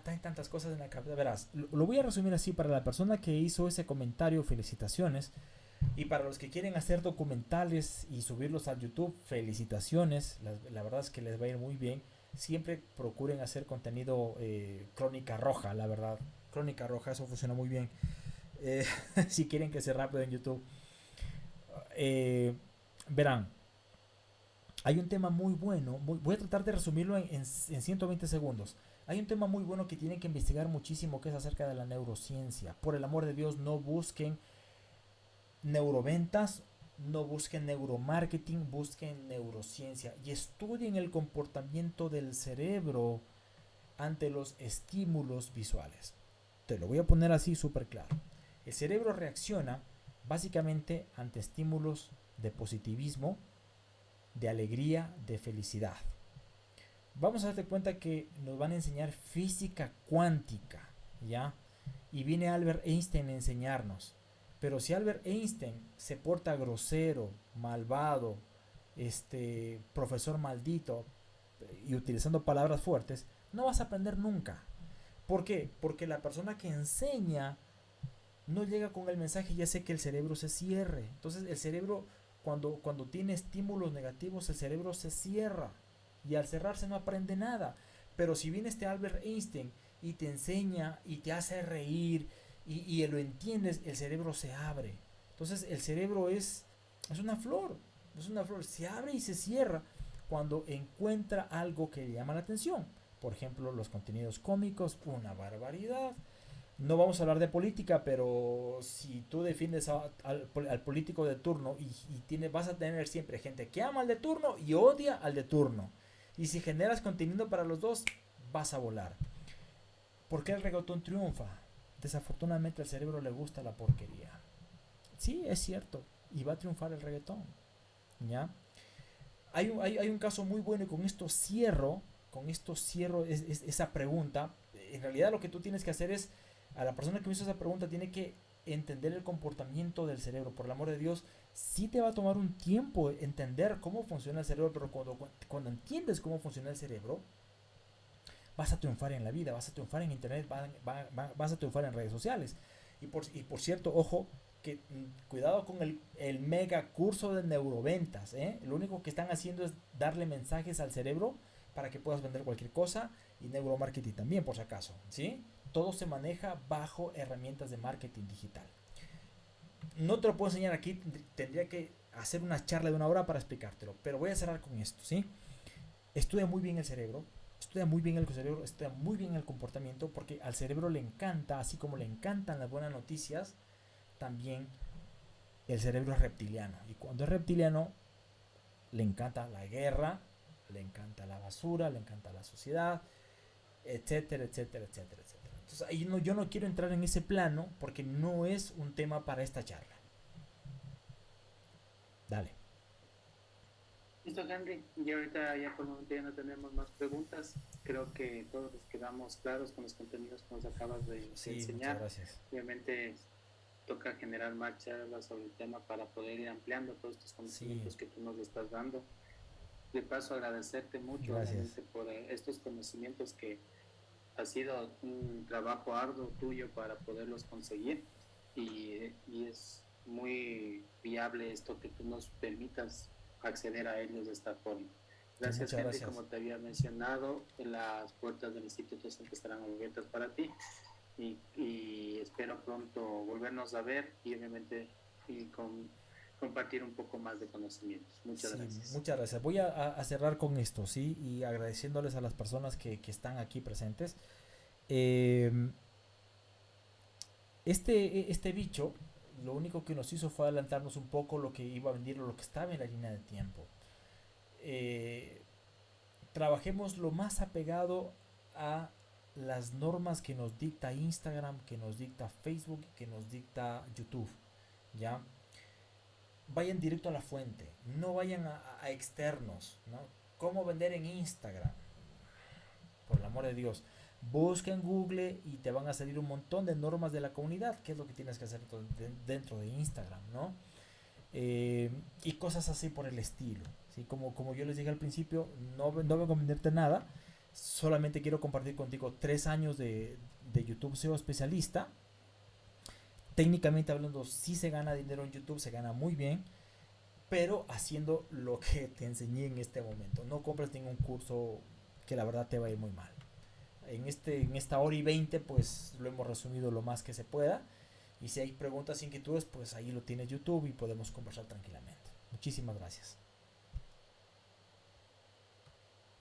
hay tantas cosas en la cabeza. Verás, lo, voy a resumir así para la persona que hizo ese comentario, felicitaciones. Y para los que quieren hacer documentales y subirlos a YouTube, felicitaciones. La, verdad es que les va a ir muy bien. Siempre procuren hacer contenido eh, crónica roja, la verdad. Crónica roja, eso funciona muy bien. Eh, si quieren que sea rápido en YouTube. Eh, verán, hay un tema muy bueno. voy a tratar de resumirlo en, en 120 segundos. Hay un tema muy bueno que tienen que investigar muchísimo que es acerca de la neurociencia. Por el amor de Dios, no busquen neuroventas, no busquen neuromarketing, busquen neurociencia y estudien el comportamiento del cerebro ante los estímulos visuales. Te lo voy a poner así súper claro. El cerebro reacciona básicamente ante estímulos de positivismo, de alegría, de felicidad vamos a darte cuenta que nos van a enseñar física cuántica, ¿ya? Y viene Albert Einstein a enseñarnos. Pero si Albert Einstein se porta grosero, malvado, este profesor maldito y utilizando palabras fuertes, no vas a aprender nunca. ¿Por qué? Porque la persona que enseña no llega con el mensaje y hace que el cerebro se cierre. Entonces el cerebro, cuando, cuando tiene estímulos negativos, el cerebro se cierra y al cerrarse no aprende nada. Pero si viene este Albert Einstein y te enseña y te hace reír y, y lo entiendes, el cerebro se abre. Entonces el cerebro es, es una flor, es una flor, se abre y se cierra cuando encuentra algo que le llama la atención. Por ejemplo, los contenidos cómicos, una barbaridad. No vamos a hablar de política, pero si tú defiendes al, político de turno y, y tiene, vas a tener siempre gente que ama al de turno y odia al de turno. Y si generas contenido para los dos, vas a volar. ¿Por qué el reggaetón triunfa? Desafortunadamente al cerebro le gusta la porquería. Sí, es cierto. Y va a triunfar el reggaetón. ¿Ya? hay, un, hay, hay un caso muy bueno y con esto cierro, con esto cierro esa pregunta. En realidad lo que tú tienes que hacer es, a la persona que me hizo esa pregunta tiene que entender el comportamiento del cerebro. Por el amor de Dios, sí te va a tomar un tiempo entender cómo funciona el cerebro, pero cuando, cuando entiendes cómo funciona el cerebro, vas a triunfar en la vida, vas a triunfar en internet, vas a triunfar en redes sociales. Y por, y por cierto, ojo, que mm, cuidado con el, el, mega curso de neuroventas. ¿eh? Lo único que están haciendo es darle mensajes al cerebro para que puedas vender cualquier cosa y neuromarketing también, por si acaso. ¿sí? Todo se maneja bajo herramientas de marketing digital. No te lo puedo enseñar aquí, tendría que hacer una charla de una hora para explicártelo, pero voy a cerrar con esto. ¿sí? Estudia muy bien el cerebro, estudia muy bien el cerebro, estudia muy bien el comportamiento, porque al cerebro le encanta, así como le encantan las buenas noticias, también el cerebro es reptiliano. Y cuando es reptiliano, le encanta la guerra, le encanta la basura, le encanta la sociedad, etcétera, etcétera, etcétera, etcétera. Entonces ahí no, yo no quiero entrar en ese plano porque no es un tema para esta charla. Dale. Listo, Henry. Y ahorita ya por el momento ya no tenemos más preguntas. Creo que todos nos quedamos claros con los contenidos que nos acabas de, enseñar. gracias. Obviamente toca generar más charlas sobre el tema para poder ir ampliando todos estos conocimientos que tú nos estás dando. De paso, agradecerte mucho por eh, estos conocimientos que ha sido un trabajo arduo tuyo para poderlos conseguir y, y es muy viable esto que tú nos permitas acceder a ellos de esta forma. Gracias, Henry. Como te había mencionado, las puertas del instituto siempre estarán abiertas para ti y, espero pronto volvernos a ver y obviamente y con, compartir un poco más de conocimientos. Muchas gracias. Muchas gracias. Voy a, cerrar con esto, ¿sí? Y agradeciéndoles a las personas que, están aquí presentes. Em, este, este bicho, lo único que nos hizo fue adelantarnos un poco lo que iba a venir, lo que estaba en la línea de tiempo. Eh, trabajemos lo más apegado a las normas que nos dicta Instagram, que nos dicta Facebook, que nos dicta YouTube. ¿Ya? Vayan directo a la fuente, no vayan a, externos. ¿no? ¿Cómo vender en Instagram? Por el amor de Dios. Busca en Google y te van a salir un montón de normas de la comunidad, que es lo que tienes que hacer dentro de Instagram, ¿no? Eh, y cosas así por el estilo. ¿sí? Como, como yo les dije al principio, no, no vengo a venderte nada, solamente quiero compartir contigo tres años de, YouTube SEO especialista. Técnicamente hablando, si se gana dinero en YouTube, se gana muy bien, pero haciendo lo que te enseñé en este momento. No compres ningún curso que la verdad te va a ir muy mal. En, este, en esta hora y 20, pues lo hemos resumido lo más que se pueda. Y si hay preguntas, inquietudes, pues ahí lo tienes YouTube y podemos conversar tranquilamente. Muchísimas gracias.